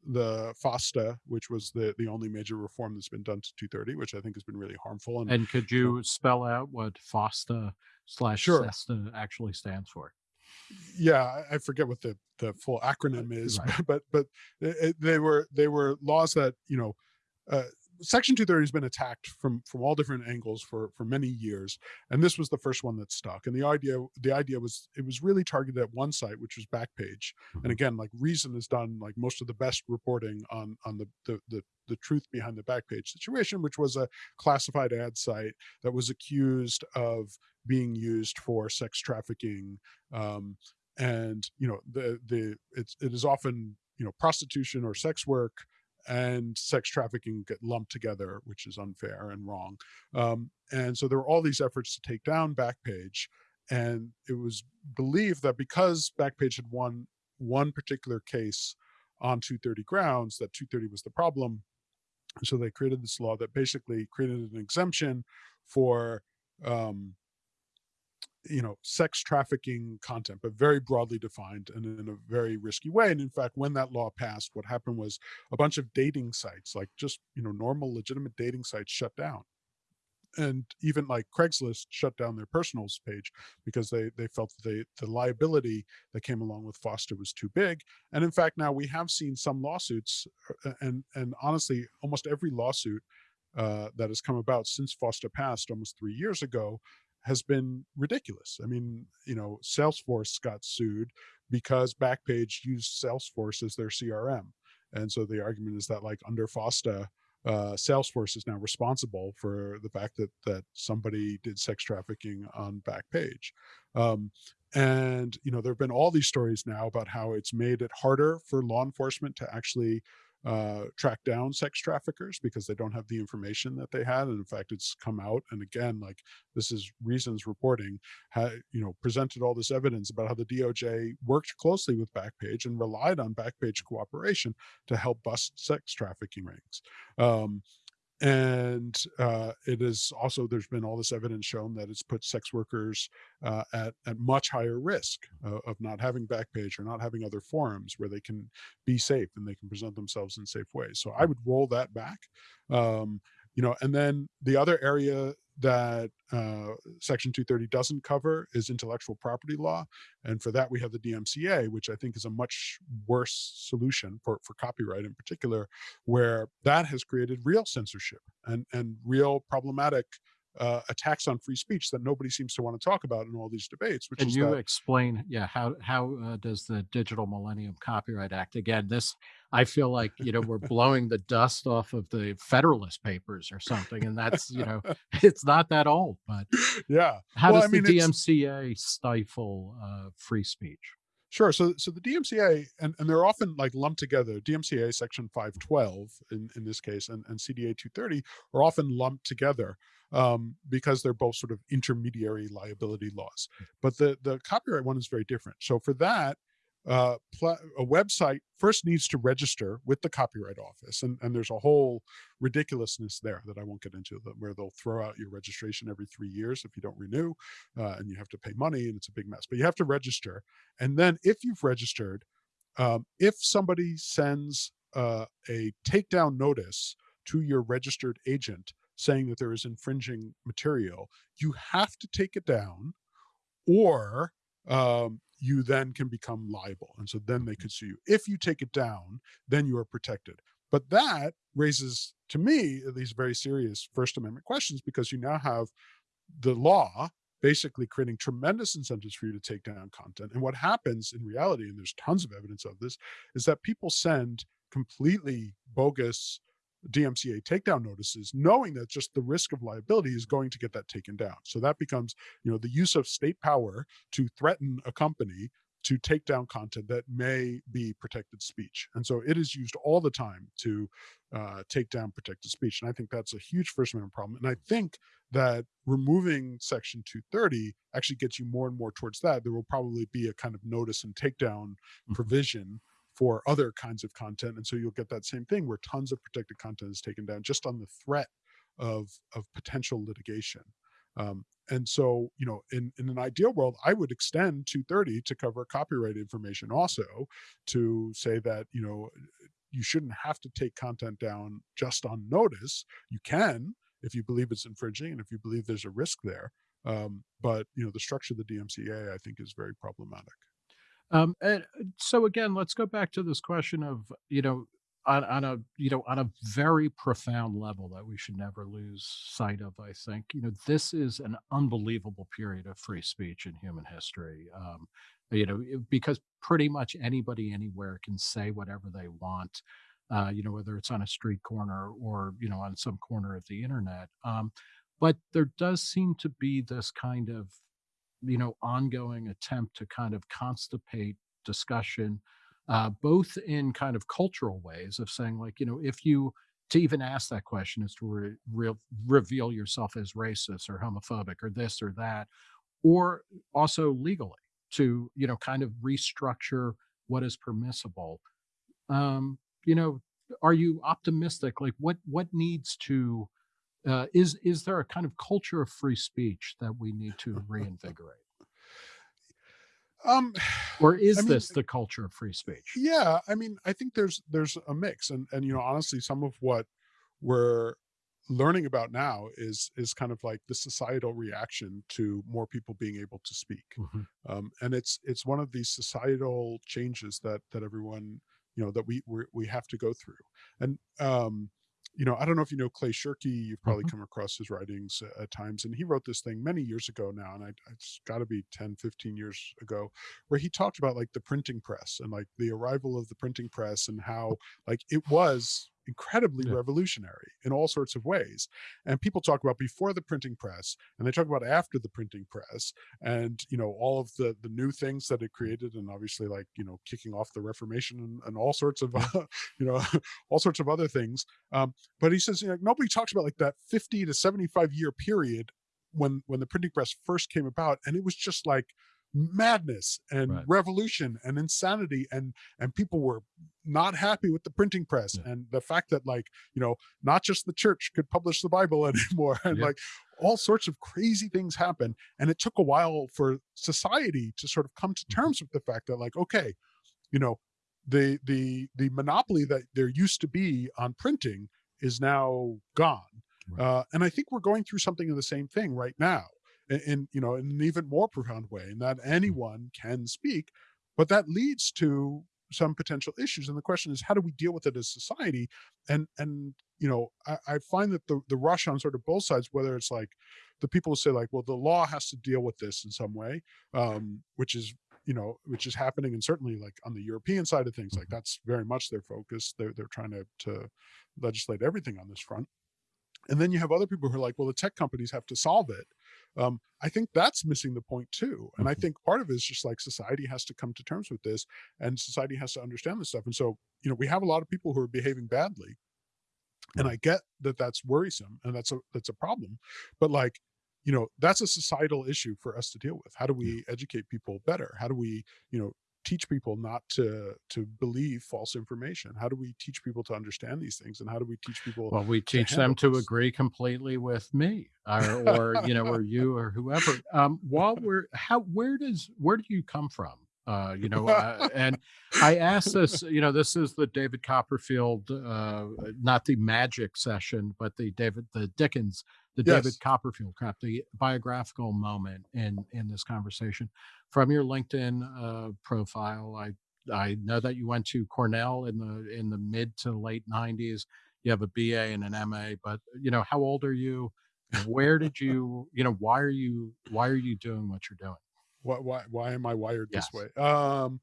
the FOSTA, which was the the only major reform that's been done to 230, which I think has been really harmful. And, And could you spell out what FOSTA slash Sure. SESTA actually stands for? yeah, I- forget what the the full acronym is, right. but but it, it- they were they were laws that you know. Uh, Section 230 has been attacked from from all different angles for for many years, and this was the first one that stuck. And the idea the idea was it was really targeted at one site, which was Backpage. And again, like Reason has done like most of the best reporting on on the the the, the truth behind the Backpage situation, which was a classified ad site that was accused of being used for sex trafficking. Um, and you know the the it's it is often you know prostitution or sex work and sex trafficking get lumped together, which is unfair and wrong. Um, and so there were all these efforts to take down Backpage, and it was believed that because Backpage had won one particular case on 230 grounds, that 230 was the problem. So they created this law that basically created an exemption for um, you know, sex trafficking content, but very broadly defined and in a very risky way. And in fact, when that law passed, what happened was a bunch of dating sites, like just, you know, normal legitimate dating sites shut down. And even like Craigslist shut down their personals page because they they felt that they, the liability that came along with FOSTA was too big. And in fact, now we have seen some lawsuits, uh, and and honestly, almost every lawsuit uh, that has come about since FOSTA passed almost three years ago has been ridiculous. I mean, you know, Salesforce got sued because Backpage used Salesforce as their CRM. And so the argument is that like under FOSTA, uh, Salesforce is now responsible for the fact that that somebody did sex trafficking on Backpage. Um, and you know, there have been all these stories now about how it's made it harder for law enforcement to actually uh, track down sex traffickers because they don't have the information that they had. And in fact, it's come out. And again, like this is Reasons reporting, had, you know, presented all this evidence about how the DOJ worked closely with Backpage and relied on Backpage cooperation to help bust sex trafficking rings. Um, and uh, it is also there's been all this evidence shown that it's put sex workers uh, at at much higher risk uh, of not having Backpage or not having other forums where they can be safe and they can present themselves in safe ways. So I would roll that back. Um, you know, and then the other area that uh, Section 230 doesn't cover is intellectual property law. And for that, we have the DMCA, which I think is a much worse solution for, for copyright in particular, where that has created real censorship and, and real problematic uh, attacks on free speech that nobody seems to want to talk about in all these debates. Which Can is you that, explain, yeah, how how uh, does the Digital Millennium Copyright Act again? This I feel like you know we're blowing the dust off of the Federalist Papers or something, and that's you know it's not that old, but yeah. how Well, does I mean, the DMCA stifle uh, free speech? Sure. So, so the DMCA, and, and they're often like lumped together. DMCA Section 512 in, in this case, and, and CDA 230 are often lumped together um, because they're both sort of intermediary liability laws. But the the copyright one is very different. So for that, uh, a website first needs to register with the Copyright Office, and and there's a whole ridiculousness there that I won't get into, where they'll throw out your registration every three years if you don't renew, uh, and you have to pay money, and it's a big mess. But you have to register, and then if you've registered, um, if somebody sends uh, a takedown notice to your registered agent saying that there is infringing material, you have to take it down, or um, you then can become liable. And so then they could sue you. If you take it down, then you are protected. But that raises, to me, these very serious First Amendment questions because you now have the law basically creating tremendous incentives for you to take down content. And what happens in reality, and there's tons of evidence of this, is that people send completely bogus DMCA takedown notices, knowing that just the risk of liability is going to get that taken down. So that becomes, you know, the use of state power to threaten a company to take down content that may be protected speech. And so it is used all the time to uh, take down protected speech. And I think that's a huge First Amendment problem. And I think that removing Section 230 actually gets you more and more towards that. There will probably be a kind of notice and takedown Mhm. provision for other kinds of content. And so you'll get that same thing where tons of protected content is taken down just on the threat of, of potential litigation. Um, and so, you know, in, in an ideal world, I would extend 230 to cover copyright information also to say that, you know, you shouldn't have to take content down just on notice. You can if you believe it's infringing and if you believe there's a risk there. Um, but, you know, the structure of the DMCA, I think, is very problematic. Um, and uh, so again, let's go back to this question of, you know, on, on a, you know, on a very profound level that we should never lose sight of, I think, you know, this is an unbelievable period of free speech in human history. Um, you know, because pretty much anybody anywhere can say whatever they want, uh, you know, whether it's on a street corner or, you know, on some corner of the internet. Um, but there does seem to be this kind of you know, ongoing attempt to kind of constipate discussion, uh, both in kind of cultural ways of saying, like, you know, if you to even ask that question is to re- re- reveal yourself as racist or homophobic or this or that, or also legally to, you know, kind of restructure what is permissible. Um, you know, are you optimistic? Like what what needs to uh, is is there a kind of culture of free speech that we need to reinvigorate? Um, Or is I mean, this the culture of free speech? yeah, I mean, I think there's there's a mix, and and you know, honestly, some of what we're learning about now is is kind of like the societal reaction to more people being able to speak, Mhm. um, and it's it's one of these societal changes that that everyone you know that we we we have to go through, and um, you know, I don't know if you know Clay Shirky. You've probably Mhm. come across his writings uh, at times, and he wrote this thing many years ago now, and I, it's got to be 10, 15 years ago, where he talked about like the printing press and like the arrival of the printing press and how like it was incredibly Yeah. revolutionary in all sorts of ways. And people talk about before the printing press and they talk about after the printing press and you know all of the the new things that it created and obviously like you know kicking off the Reformation and, and all sorts of you know all sorts of other things. Um, but he says you know nobody talks about like that 50 to 75 year period when when the printing press first came about and it was just like madness and Right. revolution and insanity and and people were not happy with the printing press Yeah. and the fact that like you know not just the church could publish the bible anymore and Yeah. like all sorts of crazy things happen and it took a while for society to sort of come to Mm-hmm. terms with the fact that like okay you know the the the monopoly that there used to be on printing is now gone Right. uh, and i think we're going through something of the same thing right now in, in you know in an even more profound way in that anyone can speak but that leads to some potential issues and the question is how do we deal with it as society? And and you know i, I find that the the rush on sort of both sides whether it's like the people who say like well the law has to deal with this in some way um which is you know which is happening and certainly like on the european side of things like Mhm. that's very much their focus. They're they're trying to to legislate everything on this front. And then you have other people who are like well the tech companies have to solve it um, i think that's missing the point too and i Mhm. think part of it is just like society has to come to terms with this and society has to understand this stuff and so you know we have a lot of people who are behaving badly and i get that that's worrisome and that's a that's a problem but like you know that's a societal issue for us to deal with. How do we educate people better? How do we you know teach people not to to believe false information how do we teach people to understand these things and how do we teach people Well, we teach them handle to this. agree completely with me, or, or you know, or you, or whoever. Um, while we're how, where does where do you come from? Uh, you know, uh, and I asked this. You know, this is the David Copperfield, uh, not the magic session, but the David, the Dickens, the David Copperfield crap, the biographical moment in in this conversation. From your LinkedIn uh, profile, I I know that you went to Cornell in the in the mid to late '90s you have a BA and an MA, but you know, how old are you? Where did you, you know, why are you, why are you doing what you're doing? Why why, why am i wired this way um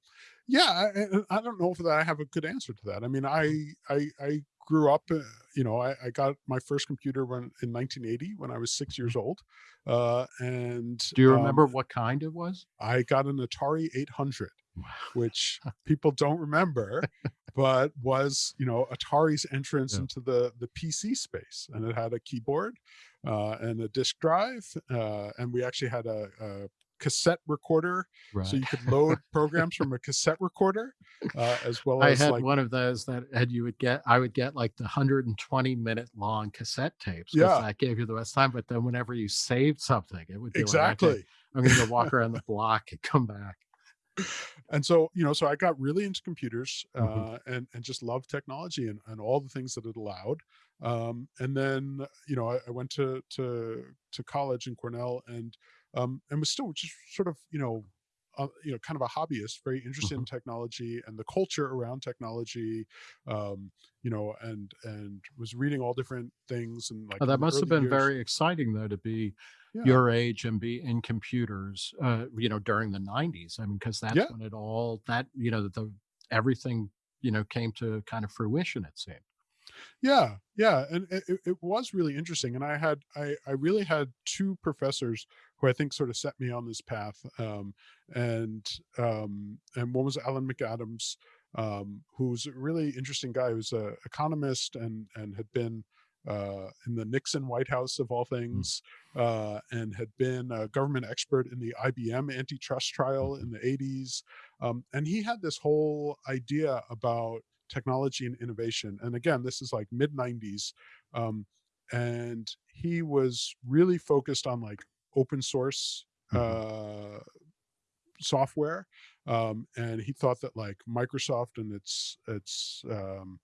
yeah I, I don't know if that i have a good answer to that i mean i i i grew up uh, you know I, I got my first computer when in 1980 when i was six years old uh and Do you um, remember what kind it was? i got an atari 800 Wow. which people don't remember, but was you know Atari's entrance Yeah. into the the PC space, and it had a keyboard uh, and a disk drive, uh, and we actually had a, a cassette recorder, Right. so you could load programs from a cassette recorder, uh, as well I as had like one of those that had you would get, I would get like the 120 minute long cassette tapes. Yeah. That gave you the best time. But then whenever you saved something, it would be like, okay, exactly. I'm going to go walk around the block and come back. and so you know so i got really into computers uh, Mhm. and and just loved technology and, and all the things that it allowed um, and then you know I, I went to to to college in cornell and um, and was still just sort of you know uh, you know kind of a hobbyist very interested in technology and the culture around technology um, you know and and was reading all different things and like Oh, that must have been years- very exciting though to be yeah. your age and be in computers uh you know during the 90s i mean because that's Yeah. when it all that you know the everything you know came to kind of fruition it seemed Yeah, yeah, and it, it- it was really interesting. And I had, I, I really had two professors who I think sort of set me on this path. Um, and um, and one was Alan McAdams, um, who's a really interesting guy. Who's an economist and and had been uh, in the Nixon White House of all things, uh, and had been a government expert in the IBM antitrust trial in the 80s. Um, and he had this whole idea about technology and innovation. And again, this is like mid 90s. Um, and he was really focused on like open source Mhm. uh, software. Um, and he thought that like Microsoft and its its um,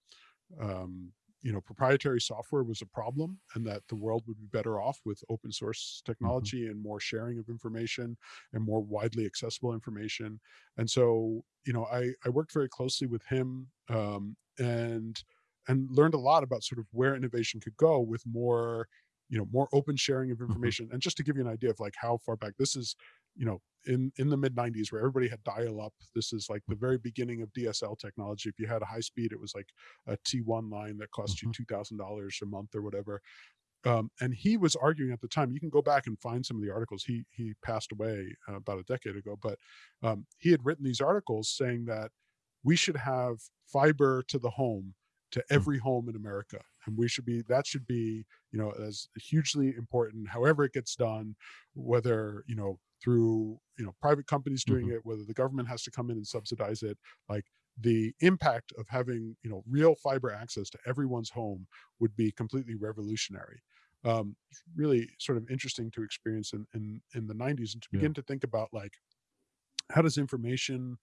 um, you know proprietary software was a problem and that the world would be better off with open source technology and more sharing of information and more widely accessible information and so you know i i worked very closely with him um, and and learned a lot about sort of where innovation could go with more you know more open sharing of Mhm. information and just to give you an idea of like how far back this is you know in in the mid 90s where everybody had dial up this is like the very beginning of dsl technology. If you had a high speed it was like a t1 line that cost you $2000 a month or whatever. Um, and he was arguing at the time you can go back and find some of the articles. He he passed away uh, about a decade ago but um, he had written these articles saying that we should have fiber to the home to every home in america and we should be that should be you know as hugely important however it gets done whether you know through you know private companies doing it whether the government has to come in and subsidize it like the impact of having you know real fiber access to everyone's home would be completely revolutionary. Um really sort of interesting to experience in in, in the 90s and to Yeah. begin to think about like how does information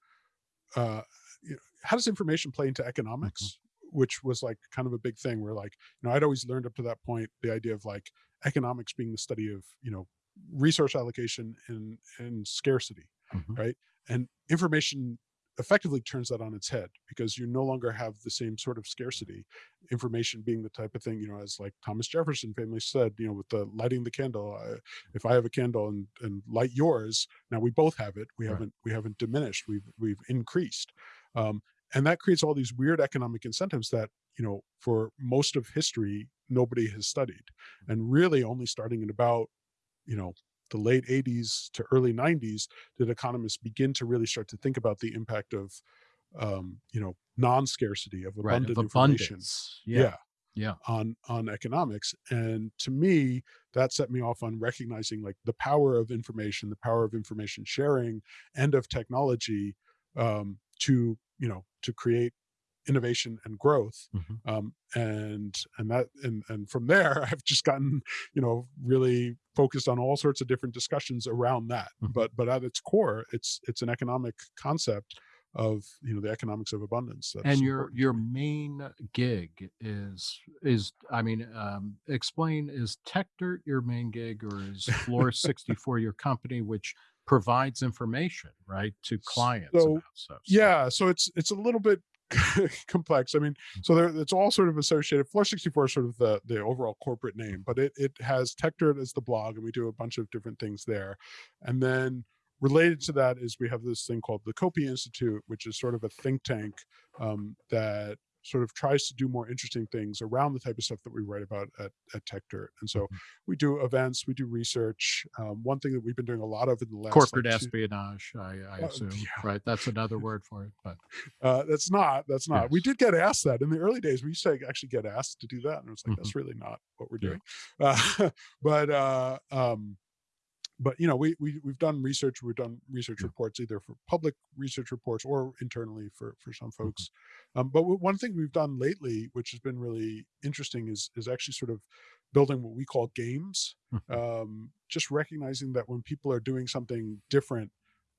uh you know, how does information play into economics which was like kind of a big thing where like you know i'd always learned up to that point the idea of like economics being the study of you know resource allocation and and scarcity Mhm. right? And information effectively turns that on its head because you no longer have the same sort of scarcity. Information being the type of thing you know as like thomas jefferson famously said you know with the lighting the candle I, if i have a candle and, and light yours now we both have it. We Right. haven't we haven't diminished. We've we've increased. Um, and that creates all these weird economic incentives that you know for most of history nobody has studied and really only starting in about you know the late 80s to early 90s did economists begin to really start to think about the impact of um, you know non-scarcity of Right. abundant Of information abundance. yeah. Yeah. Yeah. on on economics and to me that set me off on recognizing like the power of information the power of information sharing and of technology um, to you know to create innovation and growth Mhm. um, and and that and and from there i've just gotten you know really focused on all sorts of different discussions around that Mhm. but but at its core it's it's an economic concept of you know the economics of abundance that's and your your main gig is is I mean, um, explain is TechDirt your main gig or is Floor 64 your company which provides information, right, to clients So, about stuff? So- Yeah, so it's it's a little bit complex. I mean, so there, it's all sort of associated. Floor 64 is sort of the the overall corporate name, but it it has TechDirt as the blog, and we do a bunch of different things there. And then related to that is we have this thing called the Copia Institute, which is sort of a think tank um, that sort of tries to do more interesting things around the type of stuff that we write about at, at TechDirt. And so Mhm. we do events, we do research. Um, one thing that we've been doing a lot of in the last corporate like, espionage, I, I Uh, assume, yeah. right? That's another word for it, but Uh, that's not. That's not. We did get asked that in the early days. We used to actually get asked to do that, and it was like Mhm. that's really not what we're Yeah. doing. Uh, but uh, um, but you know, we we we've done research. We've done research reports either for public research reports or internally for for some Mm-hmm. folks. Um, but one thing we've done lately, which has been really interesting, is is actually sort of building what we call games. Mhm. Um, just recognizing that when people are doing something different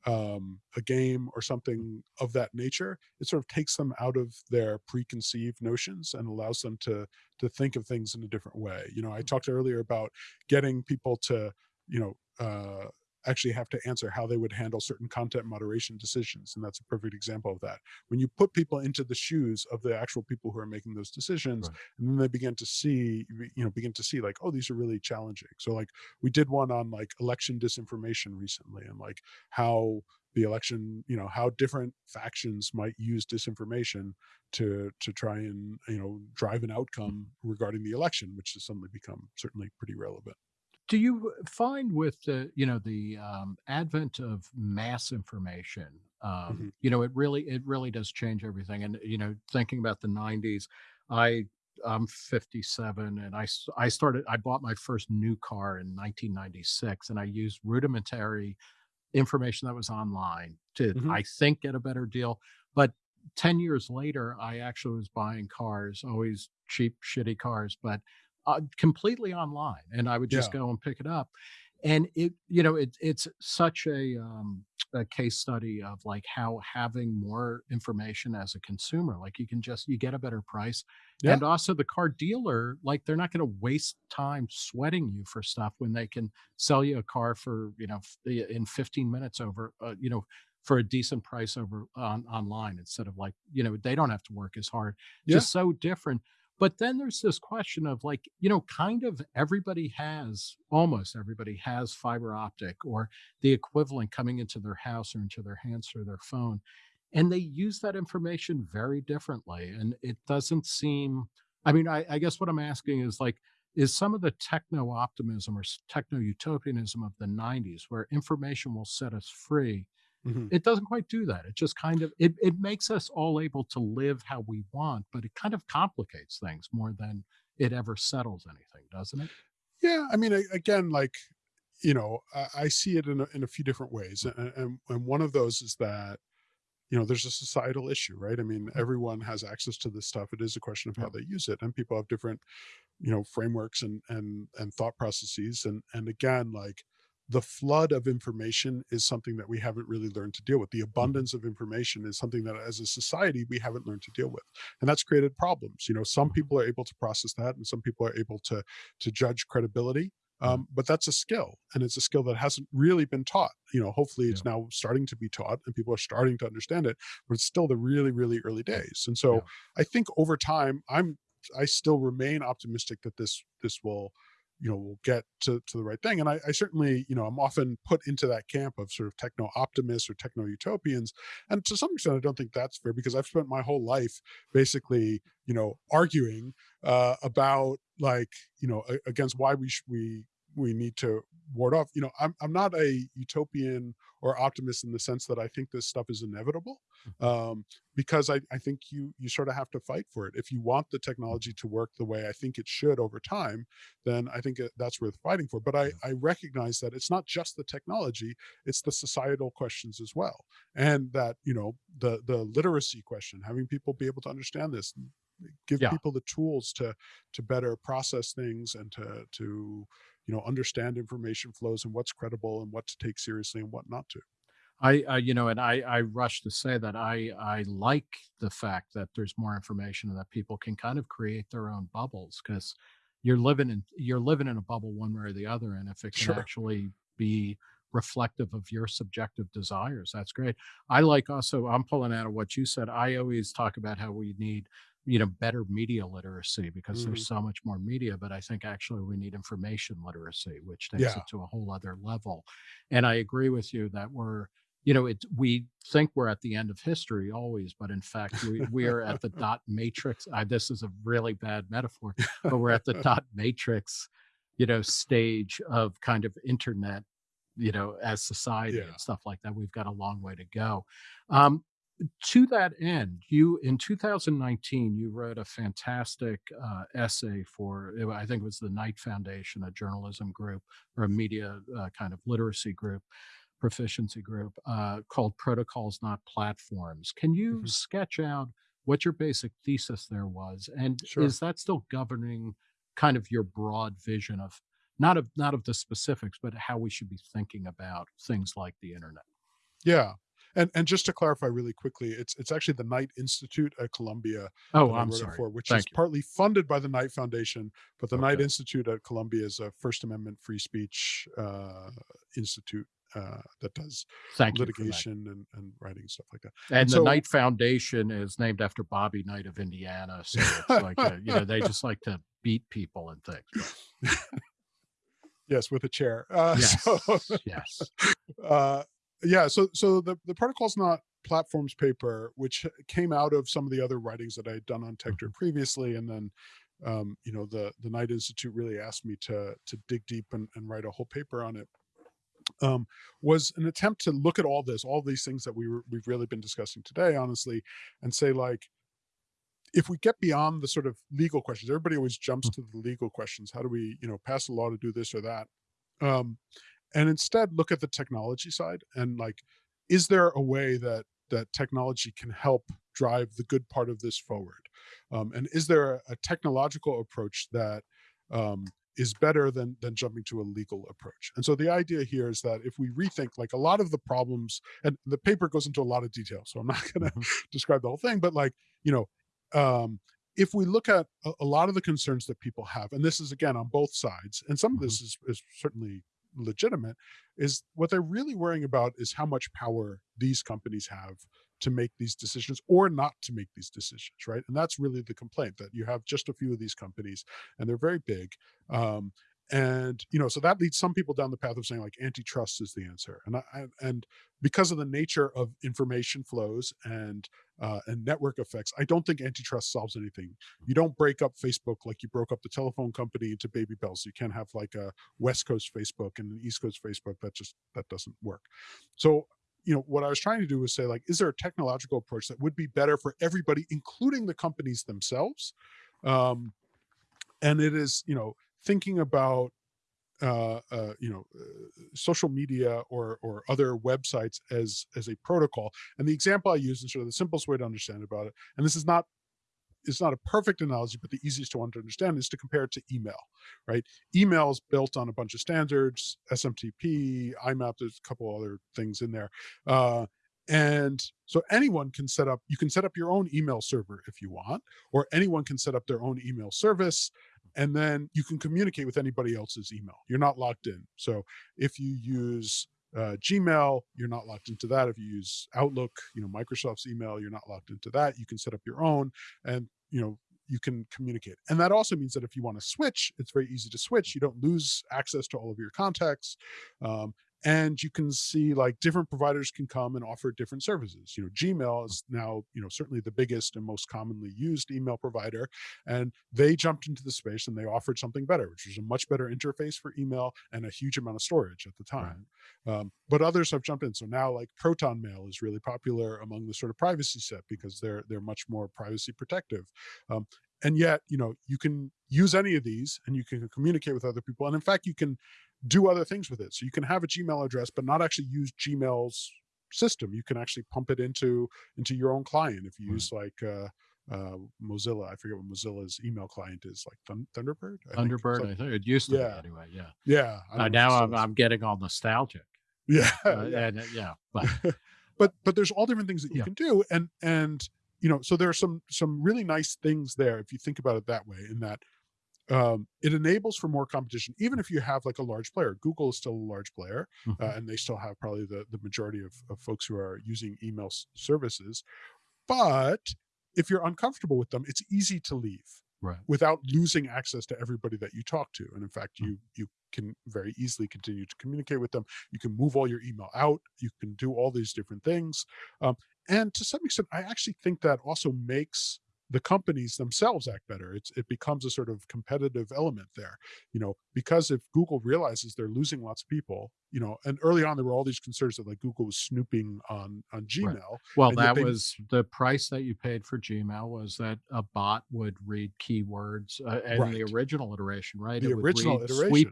um, a game or something of that nature, it sort of takes them out of their preconceived notions and allows them to to think of things in a different way. You know, I talked earlier about getting people to, you know, uh, actually have to answer how they would handle certain content moderation decisions, and that's a perfect example of that. When you put people into the shoes of the actual people who are making those decisions, Right. and then they begin to see, you know, begin to see like, oh, these are really challenging. So like we did one on like election disinformation recently, and like how the election you know how different factions might use disinformation to to try and you know drive an outcome regarding the election which has suddenly become certainly pretty relevant do you find with the you know the um, advent of mass information um, Mhm. you know it really it really does change everything and you know thinking about the 90s i i'm 57 and i i started i bought my first new car in 1996 and i used rudimentary information that was online to Mhm. i think get a better deal but 10 years later, I actually was buying cars, always cheap, shitty cars, but uh, completely online. And I would just Yeah. go and pick it up. And it, you know, it, it's such a, um, a case study of like how having more information as a consumer, like you can just, you get a better price. Yeah. And also the car dealer, like they're not going to waste time sweating you for stuff when they can sell you a car for, you know, in 15 minutes over, uh, you know, for a decent price over on online instead of like, you know, they don't have to work as hard. Yeah. Just so different. But then there's this question of like, you know, kind of everybody has, almost everybody has fiber optic or the equivalent coming into their house or into their hands through their phone. And they use that information very differently. And it doesn't seem, I mean, I, I guess what I'm asking is like, is some of the techno optimism or techno utopianism of the 90s where information will set us free Mhm. it doesn't quite do that. It just kind of it it makes us all able to live how we want, but it kind of complicates things more than it ever settles anything, doesn't it? Yeah, I mean, again, like you know, I, I see it in a, in a few different ways, and, and and one of those is that you know there's a societal issue, right? I mean, everyone has access to this stuff. It is a question of how they use it, and people have different you know frameworks and and and thought processes, and and again, like the flood of information is something that we haven't really learned to deal with. The abundance of information is something that as a society we haven't learned to deal with. And that's created problems. You know, some people are able to process that and some people are able to to judge credibility. Um, but that's a skill and it's a skill that hasn't really been taught. You know, hopefully it's now starting to be taught and people are starting to understand it, but it's still the really, really early days. And so Yeah. I think over time, I'm I still remain optimistic that this this will you know we'll get to, to the right thing. And I, I certainly you know i'm often put into that camp of sort of techno optimists or techno utopians. And to some extent i don't think that's fair because i've spent my whole life basically you know arguing uh about like you know against why we we we need to ward off you know i'm i'm not a utopian or optimist in the sense that i think this stuff is inevitable um because I, I think you you sort of have to fight for it. If you want the technology to work the way I think it should over time, then I think that's worth fighting for. But I, I recognize that it's not just the technology; it's the societal questions as well, and that you know the the literacy question, having people be able to understand this, give Yeah. people the tools to to better process things and to to you know understand information flows and what's credible and what to take seriously and what not to. I, I you know, and I I rush to say that I I like the fact that there's more information and that people can kind of create their own bubbles because you're living in you're living in a bubble one way or the other, and if it can Sure. actually be reflective of your subjective desires, that's great. I like also I'm pulling out of what you said. I always talk about how we need you know better media literacy because Mhm. there's so much more media but i think actually we need information literacy which takes Yeah. it to a whole other level and i agree with you that we're you know, it we think we're at the end of history always, but in fact, we we are at the dot matrix. I, this is a really bad metaphor, but we're at the dot matrix, you know, stage of kind of internet, you know, as society Yeah. and stuff like that. We've got a long way to go. Um, to that end, you in 2019 you wrote a fantastic uh, essay for I think it was the Knight Foundation, a journalism group or a media uh, kind of literacy group proficiency group uh, called Protocols Not Platforms. Can you Mhm. sketch out what your basic thesis there was, and Sure. is that still governing kind of your broad vision of not of not of the specifics, but how we should be thinking about things like the internet? Yeah. And and just to clarify really quickly, it's it's actually the Knight Institute at Columbia Oh, I'm sorry. for, which is you. partly funded by the Knight Foundation, but the Knight Institute at Columbia is a First Amendment free speech uh, institute uh, that does Thank for that. litigation and, and writing stuff like that. And the so- Knight Foundation is named after Bobby Knight of Indiana, so it's like uh, you know they just like to beat people and things. Yes, with a chair. Uh, Yes, so- yes. uh yeah so so the the protocols not platforms paper which came out of some of the other writings that i had done on Mm-hmm. TechDirt previously and then um you know the the knight institute really asked me to to dig deep and, and write a whole paper on it um was an attempt to look at all this all these things that we were we've really been discussing today honestly and say like if we get beyond the sort of legal questions everybody always jumps to the legal questions how do we you know pass a law to do this or that um and instead look at the technology side and like is there a way that that technology can help drive the good part of this forward? Um, and is there a, a technological approach that um, is better than than jumping to a legal approach. And so the idea here is that if we rethink like a lot of the problems, and the paper goes into a lot of detail, so I'm not going to mm -hmm. describe the whole thing, but like you know, um, if we look at a, a, lot of the concerns that people have, and this is again on both sides, and some of this mm-hmm. is is certainly legitimate, is what they're really worrying about is how much power these companies have to make these decisions or not to make these decisions, right? And that's really the complaint that you have just a few of these companies and they're very big. Um, and you know, so that leads some people down the path of saying like antitrust is the answer. And I, and because of the nature of information flows and uh, and network effects, I don't think antitrust solves anything. You don't break up Facebook like you broke up the telephone company into baby bells. You can't have like a West Coast Facebook and an East Coast Facebook. That just that doesn't work. So you know, what I was trying to do was say, like, is there a technological approach that would be better for everybody, including the companies themselves? Um, and it is, you know, thinking about, uh, uh, you know, uh, social media or or other websites as as a protocol. And the example I use is sort of the simplest way to understand about it. And this is not it's not a perfect analogy, but the easiest one to understand is to compare it to email, right? Email is built on a bunch of standards, SMTP, IMAP, there's a couple other things in there. Uh, and so anyone can set up, you can set up your own email server if you want, or anyone can set up their own email service and then you can communicate with anybody else's email. You're not locked in. So if you use uh, Gmail, you're not locked into that. If you use Outlook, you know, Microsoft's email, you're not locked into that. You can set up your own and, you know, you can communicate. And that also means that if you want to switch, it's very easy to switch. You don't lose access to all of your contacts. Um, and you can see like different providers can come and offer different services you know gmail is now you know certainly the biggest and most commonly used email provider and they jumped into the space and they offered something better which was a much better interface for email and a huge amount of storage at the time right. um, but others have jumped in so now like proton mail is really popular among the sort of privacy set because they're they're much more privacy protective um, and yet you know you can use any of these and you can communicate with other people and in fact you can do other things with it. So you can have a Gmail address, but not actually use Gmail's system. You can actually pump it into into your own client if you right. use like uh, uh, Mozilla. I forget what Mozilla's email client is, like Thun Thunderbird. I Thunderbird, think. I think it used to yeah. be anyway. Yeah, yeah. Uh, now I'm I'm getting all nostalgic. Yeah, uh, yeah. and uh, yeah, but but but there's all different things that you yeah. can do, and and you know, so there are some some really nice things there if you think about it that way. In that um, it enables for more competition, even if you have like a large player. Google is still a large player, mm -hmm. uh, and they still have probably the, the majority of, of folks who are using email services. But if you're uncomfortable with them, it's easy to leave right. without losing access to everybody that you talk to. And in fact, mm -hmm. you you can very easily continue to communicate with them. You can move all your email out. You can do all these different things. Um, and to some extent, I actually think that also makes the companies themselves act better. It's, it becomes a sort of competitive element there, you know, because if Google realizes they're losing lots of people, you know, and early on there were all these concerns that like Google was snooping on on Gmail. Right. Well, that they, was the price that you paid for Gmail was that a bot would read keywords uh, in right. the original iteration, right? The it original iteration. Sweep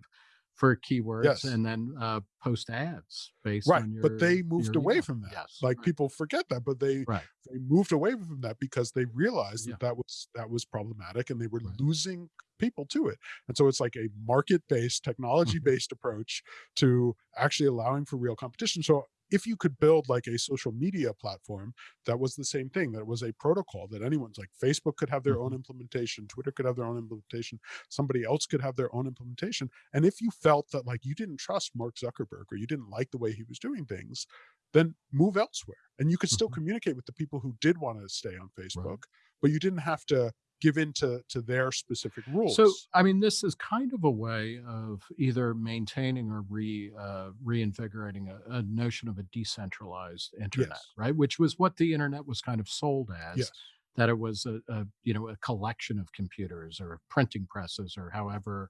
for keywords yes. and then uh, post ads based right. on your, but they moved away email. from that. Yes. Like right. people forget that, but they right. they moved away from that because they realized yeah. that that was that was problematic and they were right. losing people to it. And so it's like a market-based, technology-based mm-hmm. approach to actually allowing for real competition. So if you could build like a social media platform that was the same thing that was a protocol that anyone's like facebook could have their own mm-hmm. implementation twitter could have their own implementation somebody else could have their own implementation and if you felt that like you didn't trust mark zuckerberg or you didn't like the way he was doing things then move elsewhere and you could still mm -hmm. communicate with the people who did want to stay on facebook right. but you didn't have to give in to, to their specific rules. So, I mean, this is kind of a way of either maintaining or re uh, reinvigorating a, a, notion of a decentralized internet, yes. right? Which was what the internet was kind of sold as. Yes. That it was a, a, you know a collection of computers or printing presses or however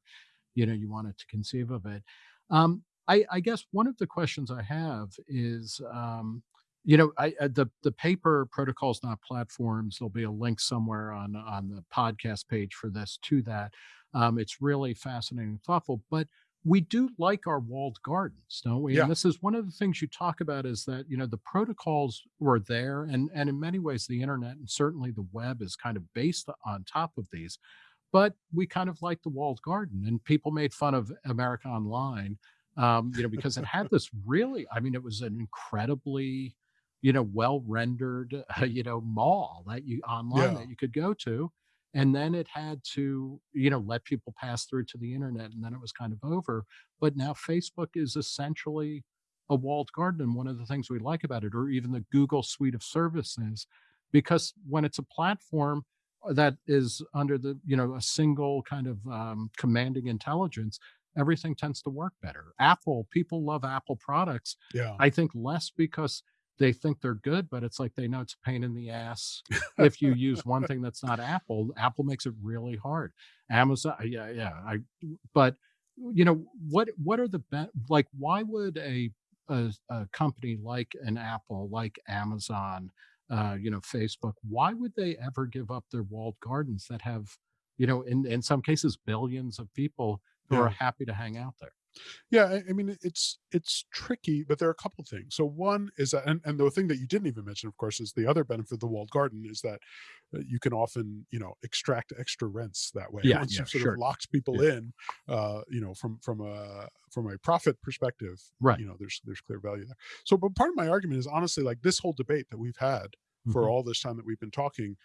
you know you wanted to conceive of it. Um, I, I, guess one of the questions I have is um, you know, I, uh, the the paper protocols not platforms. There'll be a link somewhere on on the podcast page for this to that. Um, it's really fascinating and thoughtful. But we do like our walled gardens, don't we? Yeah. And this is one of the things you talk about is that, you know, the protocols were there and and in many ways the internet and certainly the web is kind of based on top of these. But we kind of like the walled garden and people made fun of America Online, um, you know, because it had this really, I mean, it was an incredibly, you know, well rendered, uh, you know, mall that you online Yeah. that you could go to and then it had to you know let people pass through to the internet and then it was kind of over but now facebook is essentially a walled garden and one of the things we like about it or even the google suite of services because when it's a platform uh, that is under the you know a single kind of um, commanding intelligence everything tends to work better apple people love apple products Yeah. I think less because they think they're good, but it's like they know it's a pain in the ass if you use one thing that's not Apple. Apple makes it really hard. Amazon, uh, yeah, yeah. I, but you know what? What are the be- like? Why would a, a a company like an Apple, like Amazon, uh, you know, Facebook, why would they ever give up their walled gardens that have, you know, in in some cases billions of people who Yeah. are happy to hang out there? Yeah, I, I mean, it's it's tricky, but there are a couple things. So one is that, and, and the thing that you didn't even mention, of course, is the other benefit of the walled garden is that uh, you can often, you know, extract extra rents that way. Yeah, Once yeah, you've sort sure. of locked people Yeah. in, uh, you know, from from a from a profit perspective, Right. you know, there's there's clear value there. So, but part of my argument is honestly like this whole debate that we've had for Mhm. all this time that we've been talking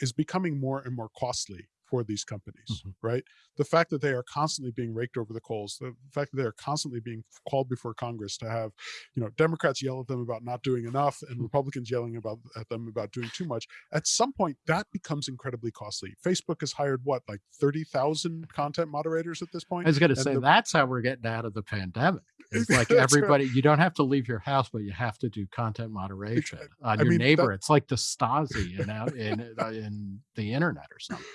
is becoming more and more costly for these companies, Mhm. right? The fact that they are constantly being raked over the coals, the fact that they are constantly being called before Congress to have, you know, Democrats yell at them about not doing enough and Mhm. Republicans yelling about at them about doing too much. At some point, that becomes incredibly costly. Facebook has hired what, like thirty thousand content moderators at this point. I was going to say the- that's how we're getting out of the pandemic. It's like That's right. everybody, you don't have to leave your house, but you have to do content moderation on I your mean, that- neighbor. It's like the Stasi in in uh, in the internet or something.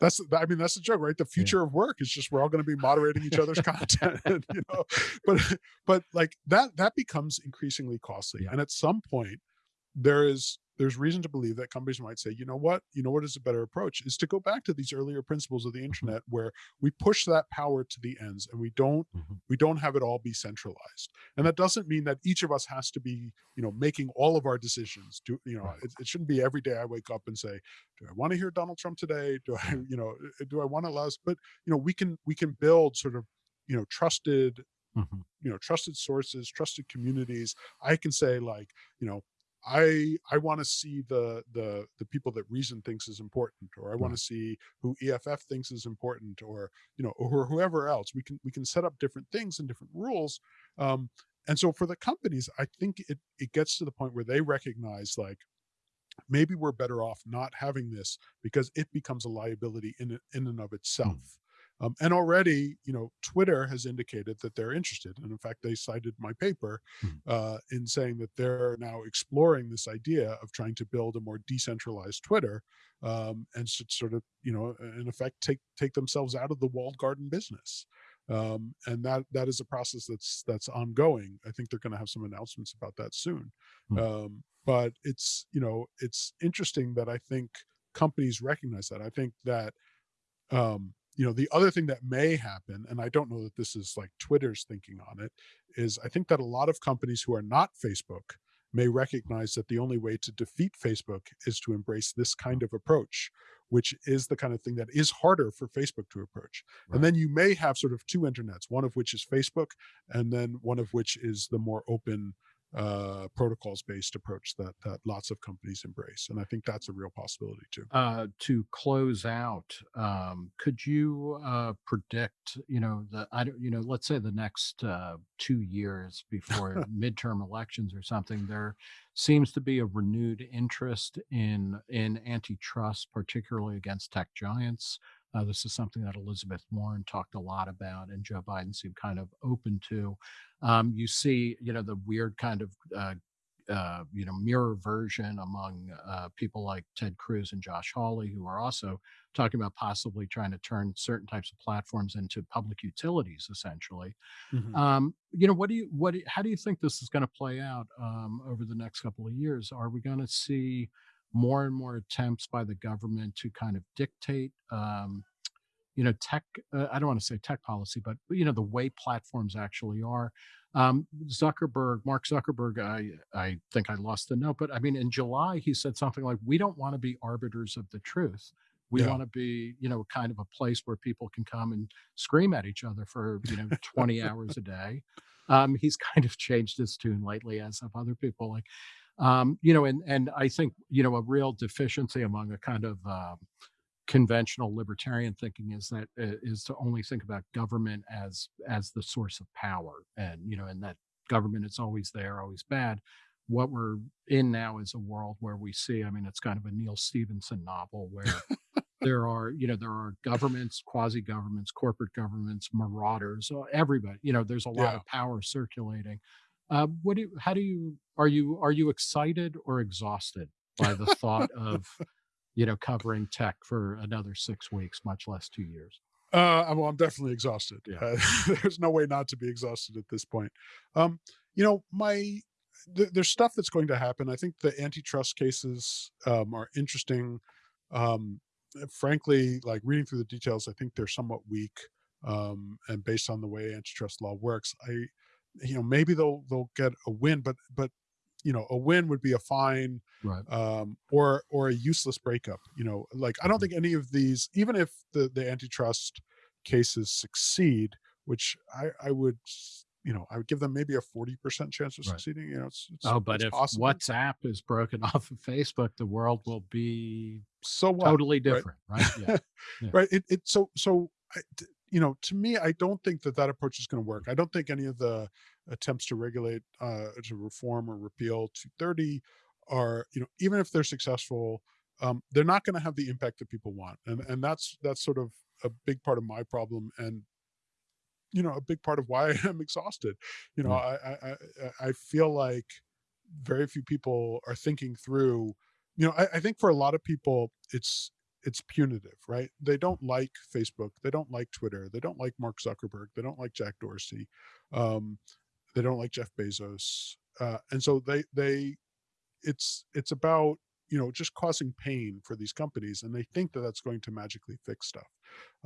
That's I mean that's the joke, right? The future of work is just we're all going to be moderating each other's content, you know. But but like that that becomes increasingly costly. Yeah. And at some point there is there's reason to believe that companies might say, you know what, you know what is a better approach is to go back to these earlier principles of the internet where we push that power to the ends and we don't Mhm. we don't have it all be centralized. And that doesn't mean that each of us has to be, you know, making all of our decisions. Do you know, Right. it, it shouldn't be every day I wake up and say, do I want to hear Donald Trump today? Do I, you know, uh, do I want to allow us? But you know, we can we can build sort of, you know, trusted, Mhm. you know, trusted sources, trusted communities. I can say like, you know, I I want to see the the the people that Reason thinks is important, or I want to see who EFF thinks is important, or you know, or whoever else. We can we can set up different things and different rules. Um, and so for the companies, I think it it gets to the point where they recognize like maybe we're better off not having this because it becomes a liability in in and of itself. Um, and already, you know, Twitter has indicated that they're interested, and in fact, they cited my paper Mhm. uh, in saying that they're now exploring this idea of trying to build a more decentralized Twitter um, and should sort of, you know, in effect, take take themselves out of the walled garden business. Um, and that that is a process that's that's ongoing. I think they're going to have some announcements about that soon. Hmm. Um, but it's you know it's interesting that I think companies recognize that. I think that um, you know the other thing that may happen, and I don't know that this is like Twitter's thinking on it, is I think that a lot of companies who are not Facebook may recognize that the only way to defeat Facebook is to embrace this kind of approach, which is the kind of thing that is harder for Facebook to approach. Right. And then you may have sort of two internets, one of which is Facebook, and then one of which is the more open uh, protocols based approach that that lots of companies embrace. And I think that's a real possibility too. Uh, to close out, um, could you uh, predict, you know, the I don't, you know, let's say the next uh, two years before midterm elections or something, there seems to be a renewed interest in in antitrust, particularly against tech giants. Uh, this is something that Elizabeth Warren talked a lot about, and Joe Biden seemed kind of open to. Um, you see, you know, the weird kind of uh, uh, you know, mirror version among uh, people like Ted Cruz and Josh Hawley, who are also talking about possibly trying to turn certain types of platforms into public utilities, essentially. Mhm. Um, you know, what do you, what, do how do you think this is going to play out um, over the next couple of years? Are we going to see more and more attempts by the government to kind of dictate, um, you know, tech, uh, I don't want to say tech policy, but, you know, the way platforms actually are. Um, Zuckerberg, Mark Zuckerberg, I, I think I lost the note, but I mean, in July, he said something like, we don't want to be arbiters of the truth. We Yeah. want to be, you know, kind of a place where people can come and scream at each other for, you know, 20 hours a day. Um, he's kind of changed his tune lately, as have other people. Like, um, you know, and and I think you know a real deficiency among a kind of um, conventional libertarian thinking is that uh, is to only think about government as as the source of power, and you know, and that government is always there, always bad. What we're in now is a world where we see. I mean, it's kind of a Neal Stephenson novel where there are you know there are governments quasi governments corporate governments marauders uh, everybody you know there's a lot Yeah. of power circulating uh, what do you, how do you are you are you excited or exhausted by the thought of you know covering tech for another six weeks much less two years Uh, I'm- well, I'm definitely exhausted. Yeah. Uh, there's no way not to be exhausted at this point. Um, you know, my th- there's stuff that's going to happen. I think the antitrust cases um, are interesting. Um, frankly, like reading through the details, I think they're somewhat weak. Um, and based on the way antitrust law works, I, you know, maybe they'll they'll get a win, but but you know, a win would be a fine right um, or or a useless breakup. You know, like I don't think any of these, even if the the antitrust cases succeed, which I I would, you know, I would give them maybe a forty percent chance of Right. succeeding. You know, it's, it's oh but it's if possible. whatsapp is broken off of facebook the world will be so what? totally different right, yeah Yeah. right it, it so so I, you know to me i don't think that that approach is going to work i don't think any of the attempts to regulate uh to reform or repeal 230 are you know even if they're successful um they're not going to have the impact that people want and and that's that's sort of a big part of my problem and you know a big part of why i'm exhausted. You know I, I i i I feel like very few people are thinking through you know I, I think for a lot of people it's it's punitive right? They don't like facebook they don't like twitter they don't like mark zuckerberg they don't like jack dorsey um they don't like jeff bezos uh and so they they it's it's about you know just causing pain for these companies and they think that that's going to magically fix stuff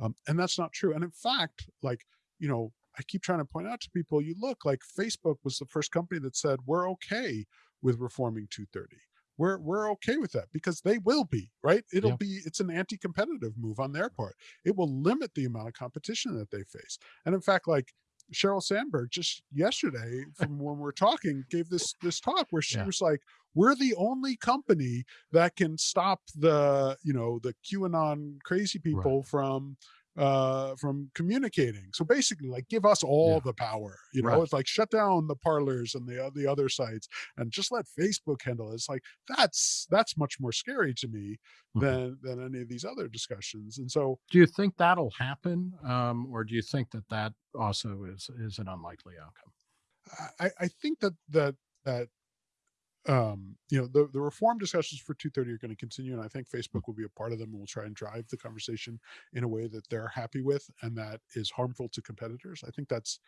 um, and that's not true and in fact like you know i keep trying to point out to people you look like facebook was the first company that said we're okay with reforming 230 we're we're okay with that because they will be right? It'll Yeah. be it's an anti-competitive move on their part. It will limit the amount of competition that they face. And in fact like Sheryl Sandberg just yesterday from when we're talking gave this this talk where she Yeah. was like we're the only company that can stop the you know the QAnon crazy people from uh from communicating so basically like give us all Yeah. the power you know Right. it's like shut down the Parlers and the o- the other sites and just let Facebook handle it it's like that's that's much more scary to me Mhm. than than any of these other discussions and so Do you think that'll happen, um, or do you think that that also is is an unlikely outcome? I, I think that that that um you know the, the reform discussions for 230 are going to continue and i think facebook will be a part of them and will try and drive the conversation in a way that they're happy with and that is harmful to competitors. I think that's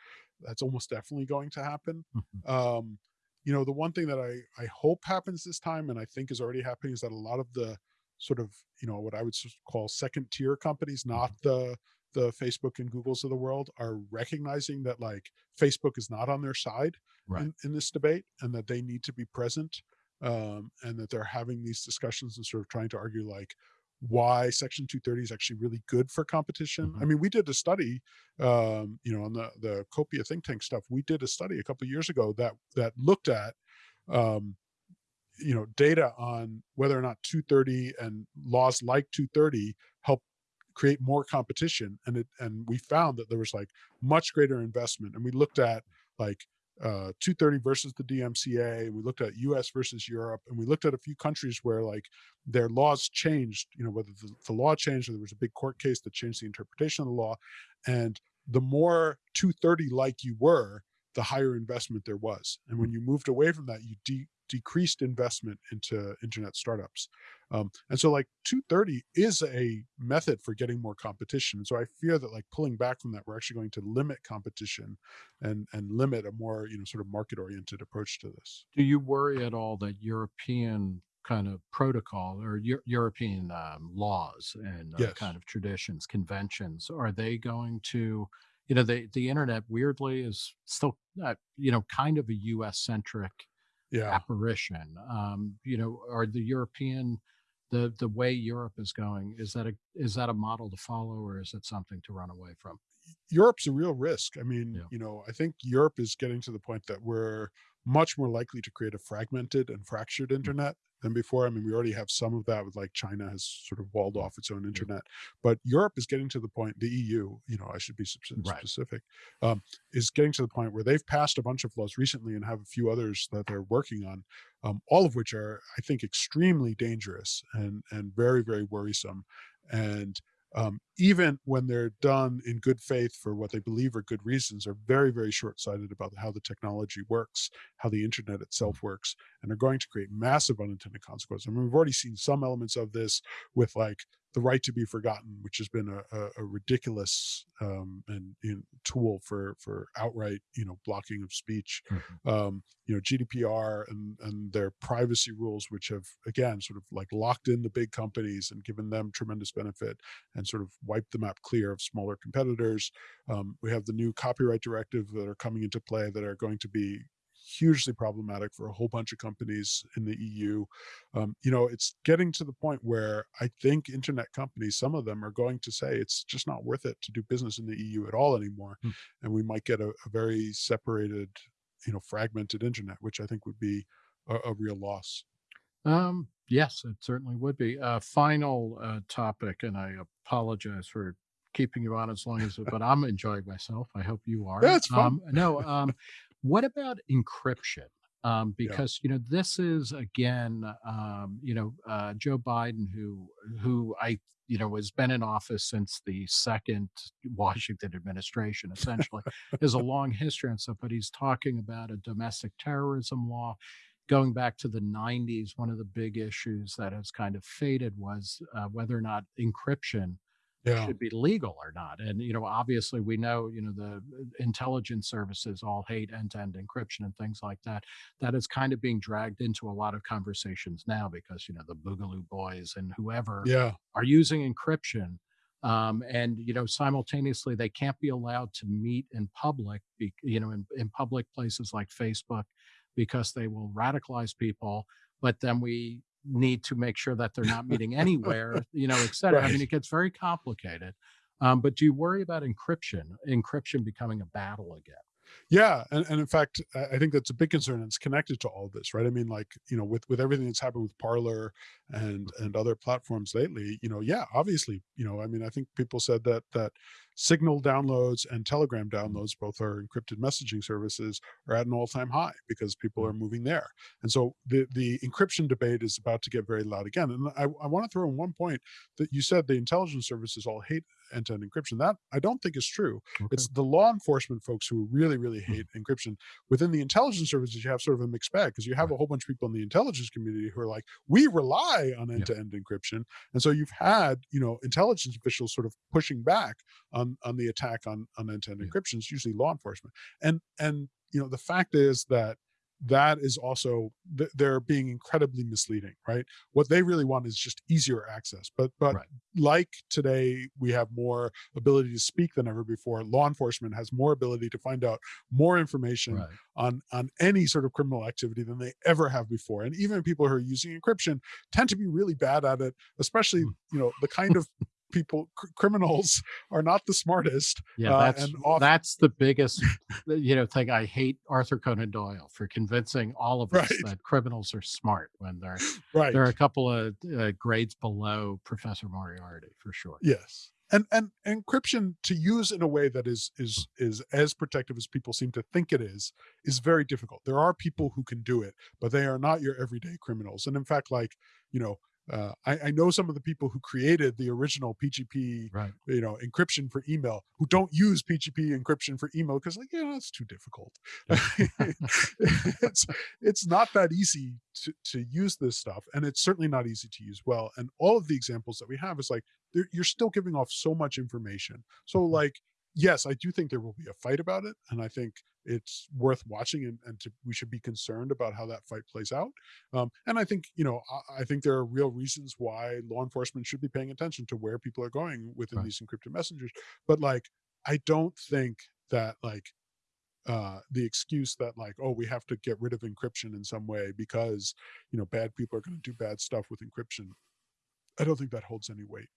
that's almost definitely going to happen. Mhm. um you know the one thing that i i hope happens this time and i think is already happening is that a lot of the sort of you know what i would call second tier companies not the the facebook and googles of the world are recognizing that like facebook is not on their side Right. in, in this debate and that they need to be present um, and that they're having these discussions and sort of trying to argue like why section 230 is actually really good for competition i Mhm. mean we did a study um, you know on the the copia think tank stuff we did a study a couple years ago that that looked at um, you know data on whether or not 230 and laws like 230 help create more competition and it and we found that there was like much greater investment and we looked at like uh 230 versus the DMCA we looked at US versus Europe and we looked at a few countries where like their laws changed you know whether the, the law changed or there was a big court case that changed the interpretation of the law and the more 230 like you were the higher investment there was and when you moved away from that you de- decreased investment into internet startups um, and so like 230 is a method for getting more competition. So I fear that like pulling back from that, we're actually going to limit competition and and limit a more, you know, sort of market oriented approach to this. Do you worry at all that European kind of protocol or Eu- European um, laws and uh, Yes. kind of traditions, conventions, are they going to, you know, the the internet weirdly is still, uh, you know, kind of a U.S. centric Yeah. apparition. Um, you know, are the European the the way Europe is going is that a is that a model to follow or is it something to run away from? Europe's a real risk. I mean, Yeah. you know, I think Europe is getting to the point that we're much more likely to create a fragmented and fractured Mm. internet than before. I mean, we already have some of that with like China has sort of walled off its own internet, but Europe is getting to the point, the EU, you know, I should be spec- Right. specific, um, is getting to the point where they've passed a bunch of laws recently and have a few others that they're working on, um, all of which are, I think, extremely dangerous and, and very, very worrisome. And um, even when they're done in good faith for what they believe are good reasons, are very, very short-sighted about how the technology works, how the internet itself works, and are going to create massive unintended consequences. I mean, we've already seen some elements of this with like the right to be forgotten, which has been a, a, a ridiculous um, and tool for for outright you know blocking of speech. Mhm. Um, you know GDPR and and their privacy rules, which have again sort of like locked in the big companies and given them tremendous benefit and sort of wiped the map clear of smaller competitors. Um, we have the new copyright directive that are coming into play that are going to be hugely problematic for a whole bunch of companies in the EU. Um, you know, it's getting to the point where I think internet companies, some of them are going to say it's just not worth it to do business in the EU at all anymore. Hmm. And we might get a, a very separated, you know, fragmented internet, which I think would be a, a real loss. Um, yes, it certainly would be. Uh, final uh, topic, and I apologize for keeping you on as long as, but I'm enjoying myself. I hope you are. Yeah, it's fun. Um, no, um, what about encryption? Um, Yeah. because you know this is again, um, you know, uh, Joe Biden, who who I you know has been in office since the second Washington administration, essentially, has a long history and stuff. But he's talking about a domestic terrorism law going back to the 90s, one of the big issues that has kind of faded was uh, whether or not encryption Yeah. should be legal or not. And, you know, obviously we know, you know, the uh, intelligence services all hate end to end encryption and things like that. That is kind of being dragged into a lot of conversations now because, you know, the Boogaloo boys and whoever Yeah. are using encryption um, and you know simultaneously they can't be allowed to meet in public be, you know in, in public places like facebook because they will radicalize people but then we need to make sure that they're not meeting anywhere you know et cetera. I mean it gets very complicated. Um, but do you worry about encryption encryption becoming a battle again Yeah, and, and in fact, I think that's a big concern. And it's connected to all this, right? I mean, like you know, with with everything that's happened with Parler and and other platforms lately, you know, yeah, obviously, you know, I mean, I think people said that that Signal downloads and Telegram mm-hmm. downloads, both are encrypted messaging services, are at an all time high because people are mm-hmm. moving there. And so the the encryption debate is about to get very loud again. And I, I want to throw in one point that you said the intelligence services all hate end to end encryption. That I don't think is true. It's the law enforcement folks who really, really Hmm. hate encryption. Within the intelligence services, you have sort of a mixed bag because you have a whole bunch of people in the intelligence community who are like, we rely on end-to-end encryption. And so you've had, you know, intelligence officials sort of pushing back on on the attack on on end-to-end Yeah. encryption. It's usually law enforcement. And and you know, the fact is that that is also they're being incredibly misleading right what they really want is just easier access but but Right. like today we have more ability to speak than ever before law enforcement has more ability to find out more information right on on any sort of criminal activity than they ever have before and even people who are using encryption tend to be really bad at it especially Mm. you know the kind of people cr- criminals are not the smartest yeah uh, that's that's the biggest you know thing i hate arthur conan doyle for convincing all of us Right. that criminals are smart when they're right There are a couple of uh, grades below Professor Moriarty for sure. Yes. And and encryption to use in a way that is is is as protective as people seem to think it is is very difficult. There are people who can do it, but they are not your everyday criminals. And in fact, like you know, uh, I, I know some of the people who created the original PGP, Right. you know, encryption for email, who don't use PGP encryption for email because like, you know, it's too difficult. it's it's not that easy to to use this stuff, and it's certainly not easy to use well. And all of the examples that we have is like you're still giving off so much information. So Mhm. like yes, I do think there will be a fight about it, and I think it's worth watching, and, and to, we should be concerned about how that fight plays out. Um, and I think you know, I, I, think there are real reasons why law enforcement should be paying attention to where people are going within right. these encrypted messengers. But like, I don't think that like uh the excuse that like oh we have to get rid of encryption in some way because you know bad people are going to do bad stuff with encryption i don't think that holds any weight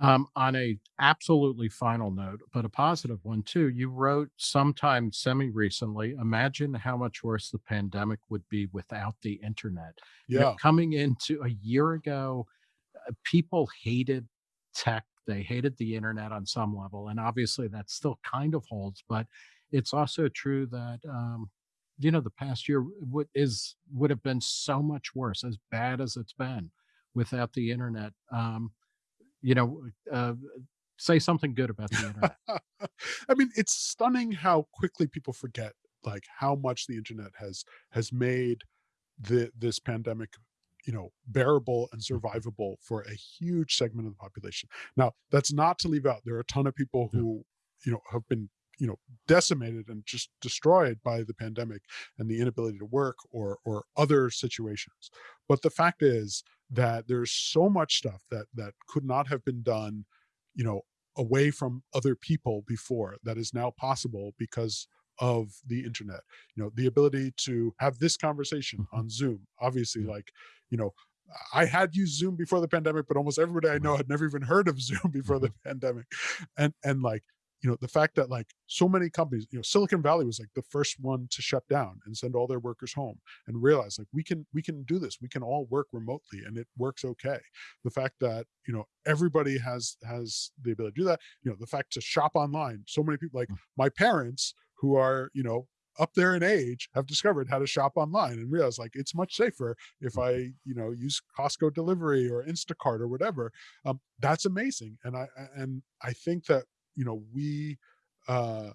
um, on a absolutely final note, but a positive one too, you wrote sometime semi recently, imagine how much worse the pandemic would be without the internet. Yeah. You know, coming into a year ago, uh, people hated tech. They hated the internet on some level. And obviously that still kind of holds, but it's also true that, um, you know, the past year would is would have been so much worse, as bad as it's been without the internet. Um, you know, uh, say something good about the internet. I mean, it's stunning how quickly people forget like how much the internet has has made the this pandemic you know bearable and mm-hmm. survivable for a huge segment of the population now that's not to leave out there are a ton of people who you know have been you know decimated and just destroyed by the pandemic and the inability to work or or other situations but the fact is that there's so much stuff that that could not have been done you know away from other people before that is now possible because of the internet you know the ability to have this conversation mm-hmm. on zoom obviously like you know I had used Zoom before the pandemic, but almost everybody I know had never even heard of Zoom before the mm-hmm. pandemic. And and like you know the fact that like so many companies you know silicon valley was like the first one to shut down and send all their workers home and realize like we can we can do this we can all work remotely and it works okay the fact that you know everybody has has the ability to do that you know the fact to shop online so many people like mm. my parents who are you know up there in age have discovered how to shop online and realize like it's much safer if mm. I, you know, use Costco delivery or Instacart or whatever. Um, that's amazing. And I, and I think that you know, we, uh,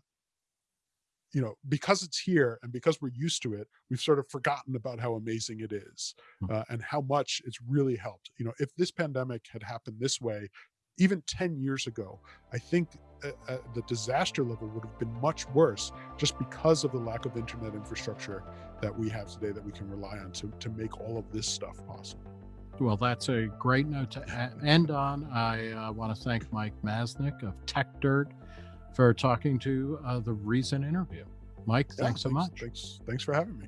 you know, because it's here and because we're used to it, we've sort of forgotten about how amazing it is hmm. uh, and how much it's really helped. You know, if this pandemic had happened this way, even 10 years ago, I think uh, uh, the disaster level would have been much worse just because of the lack of internet infrastructure that we have today that we can rely on to, to make all of this stuff possible. Well, that's a great note to end on. I uh, want to thank Mike Masnick of Techdirt for talking to uh, the Reason interview. Mike, yeah, thanks so much. Thanks, thanks for having me.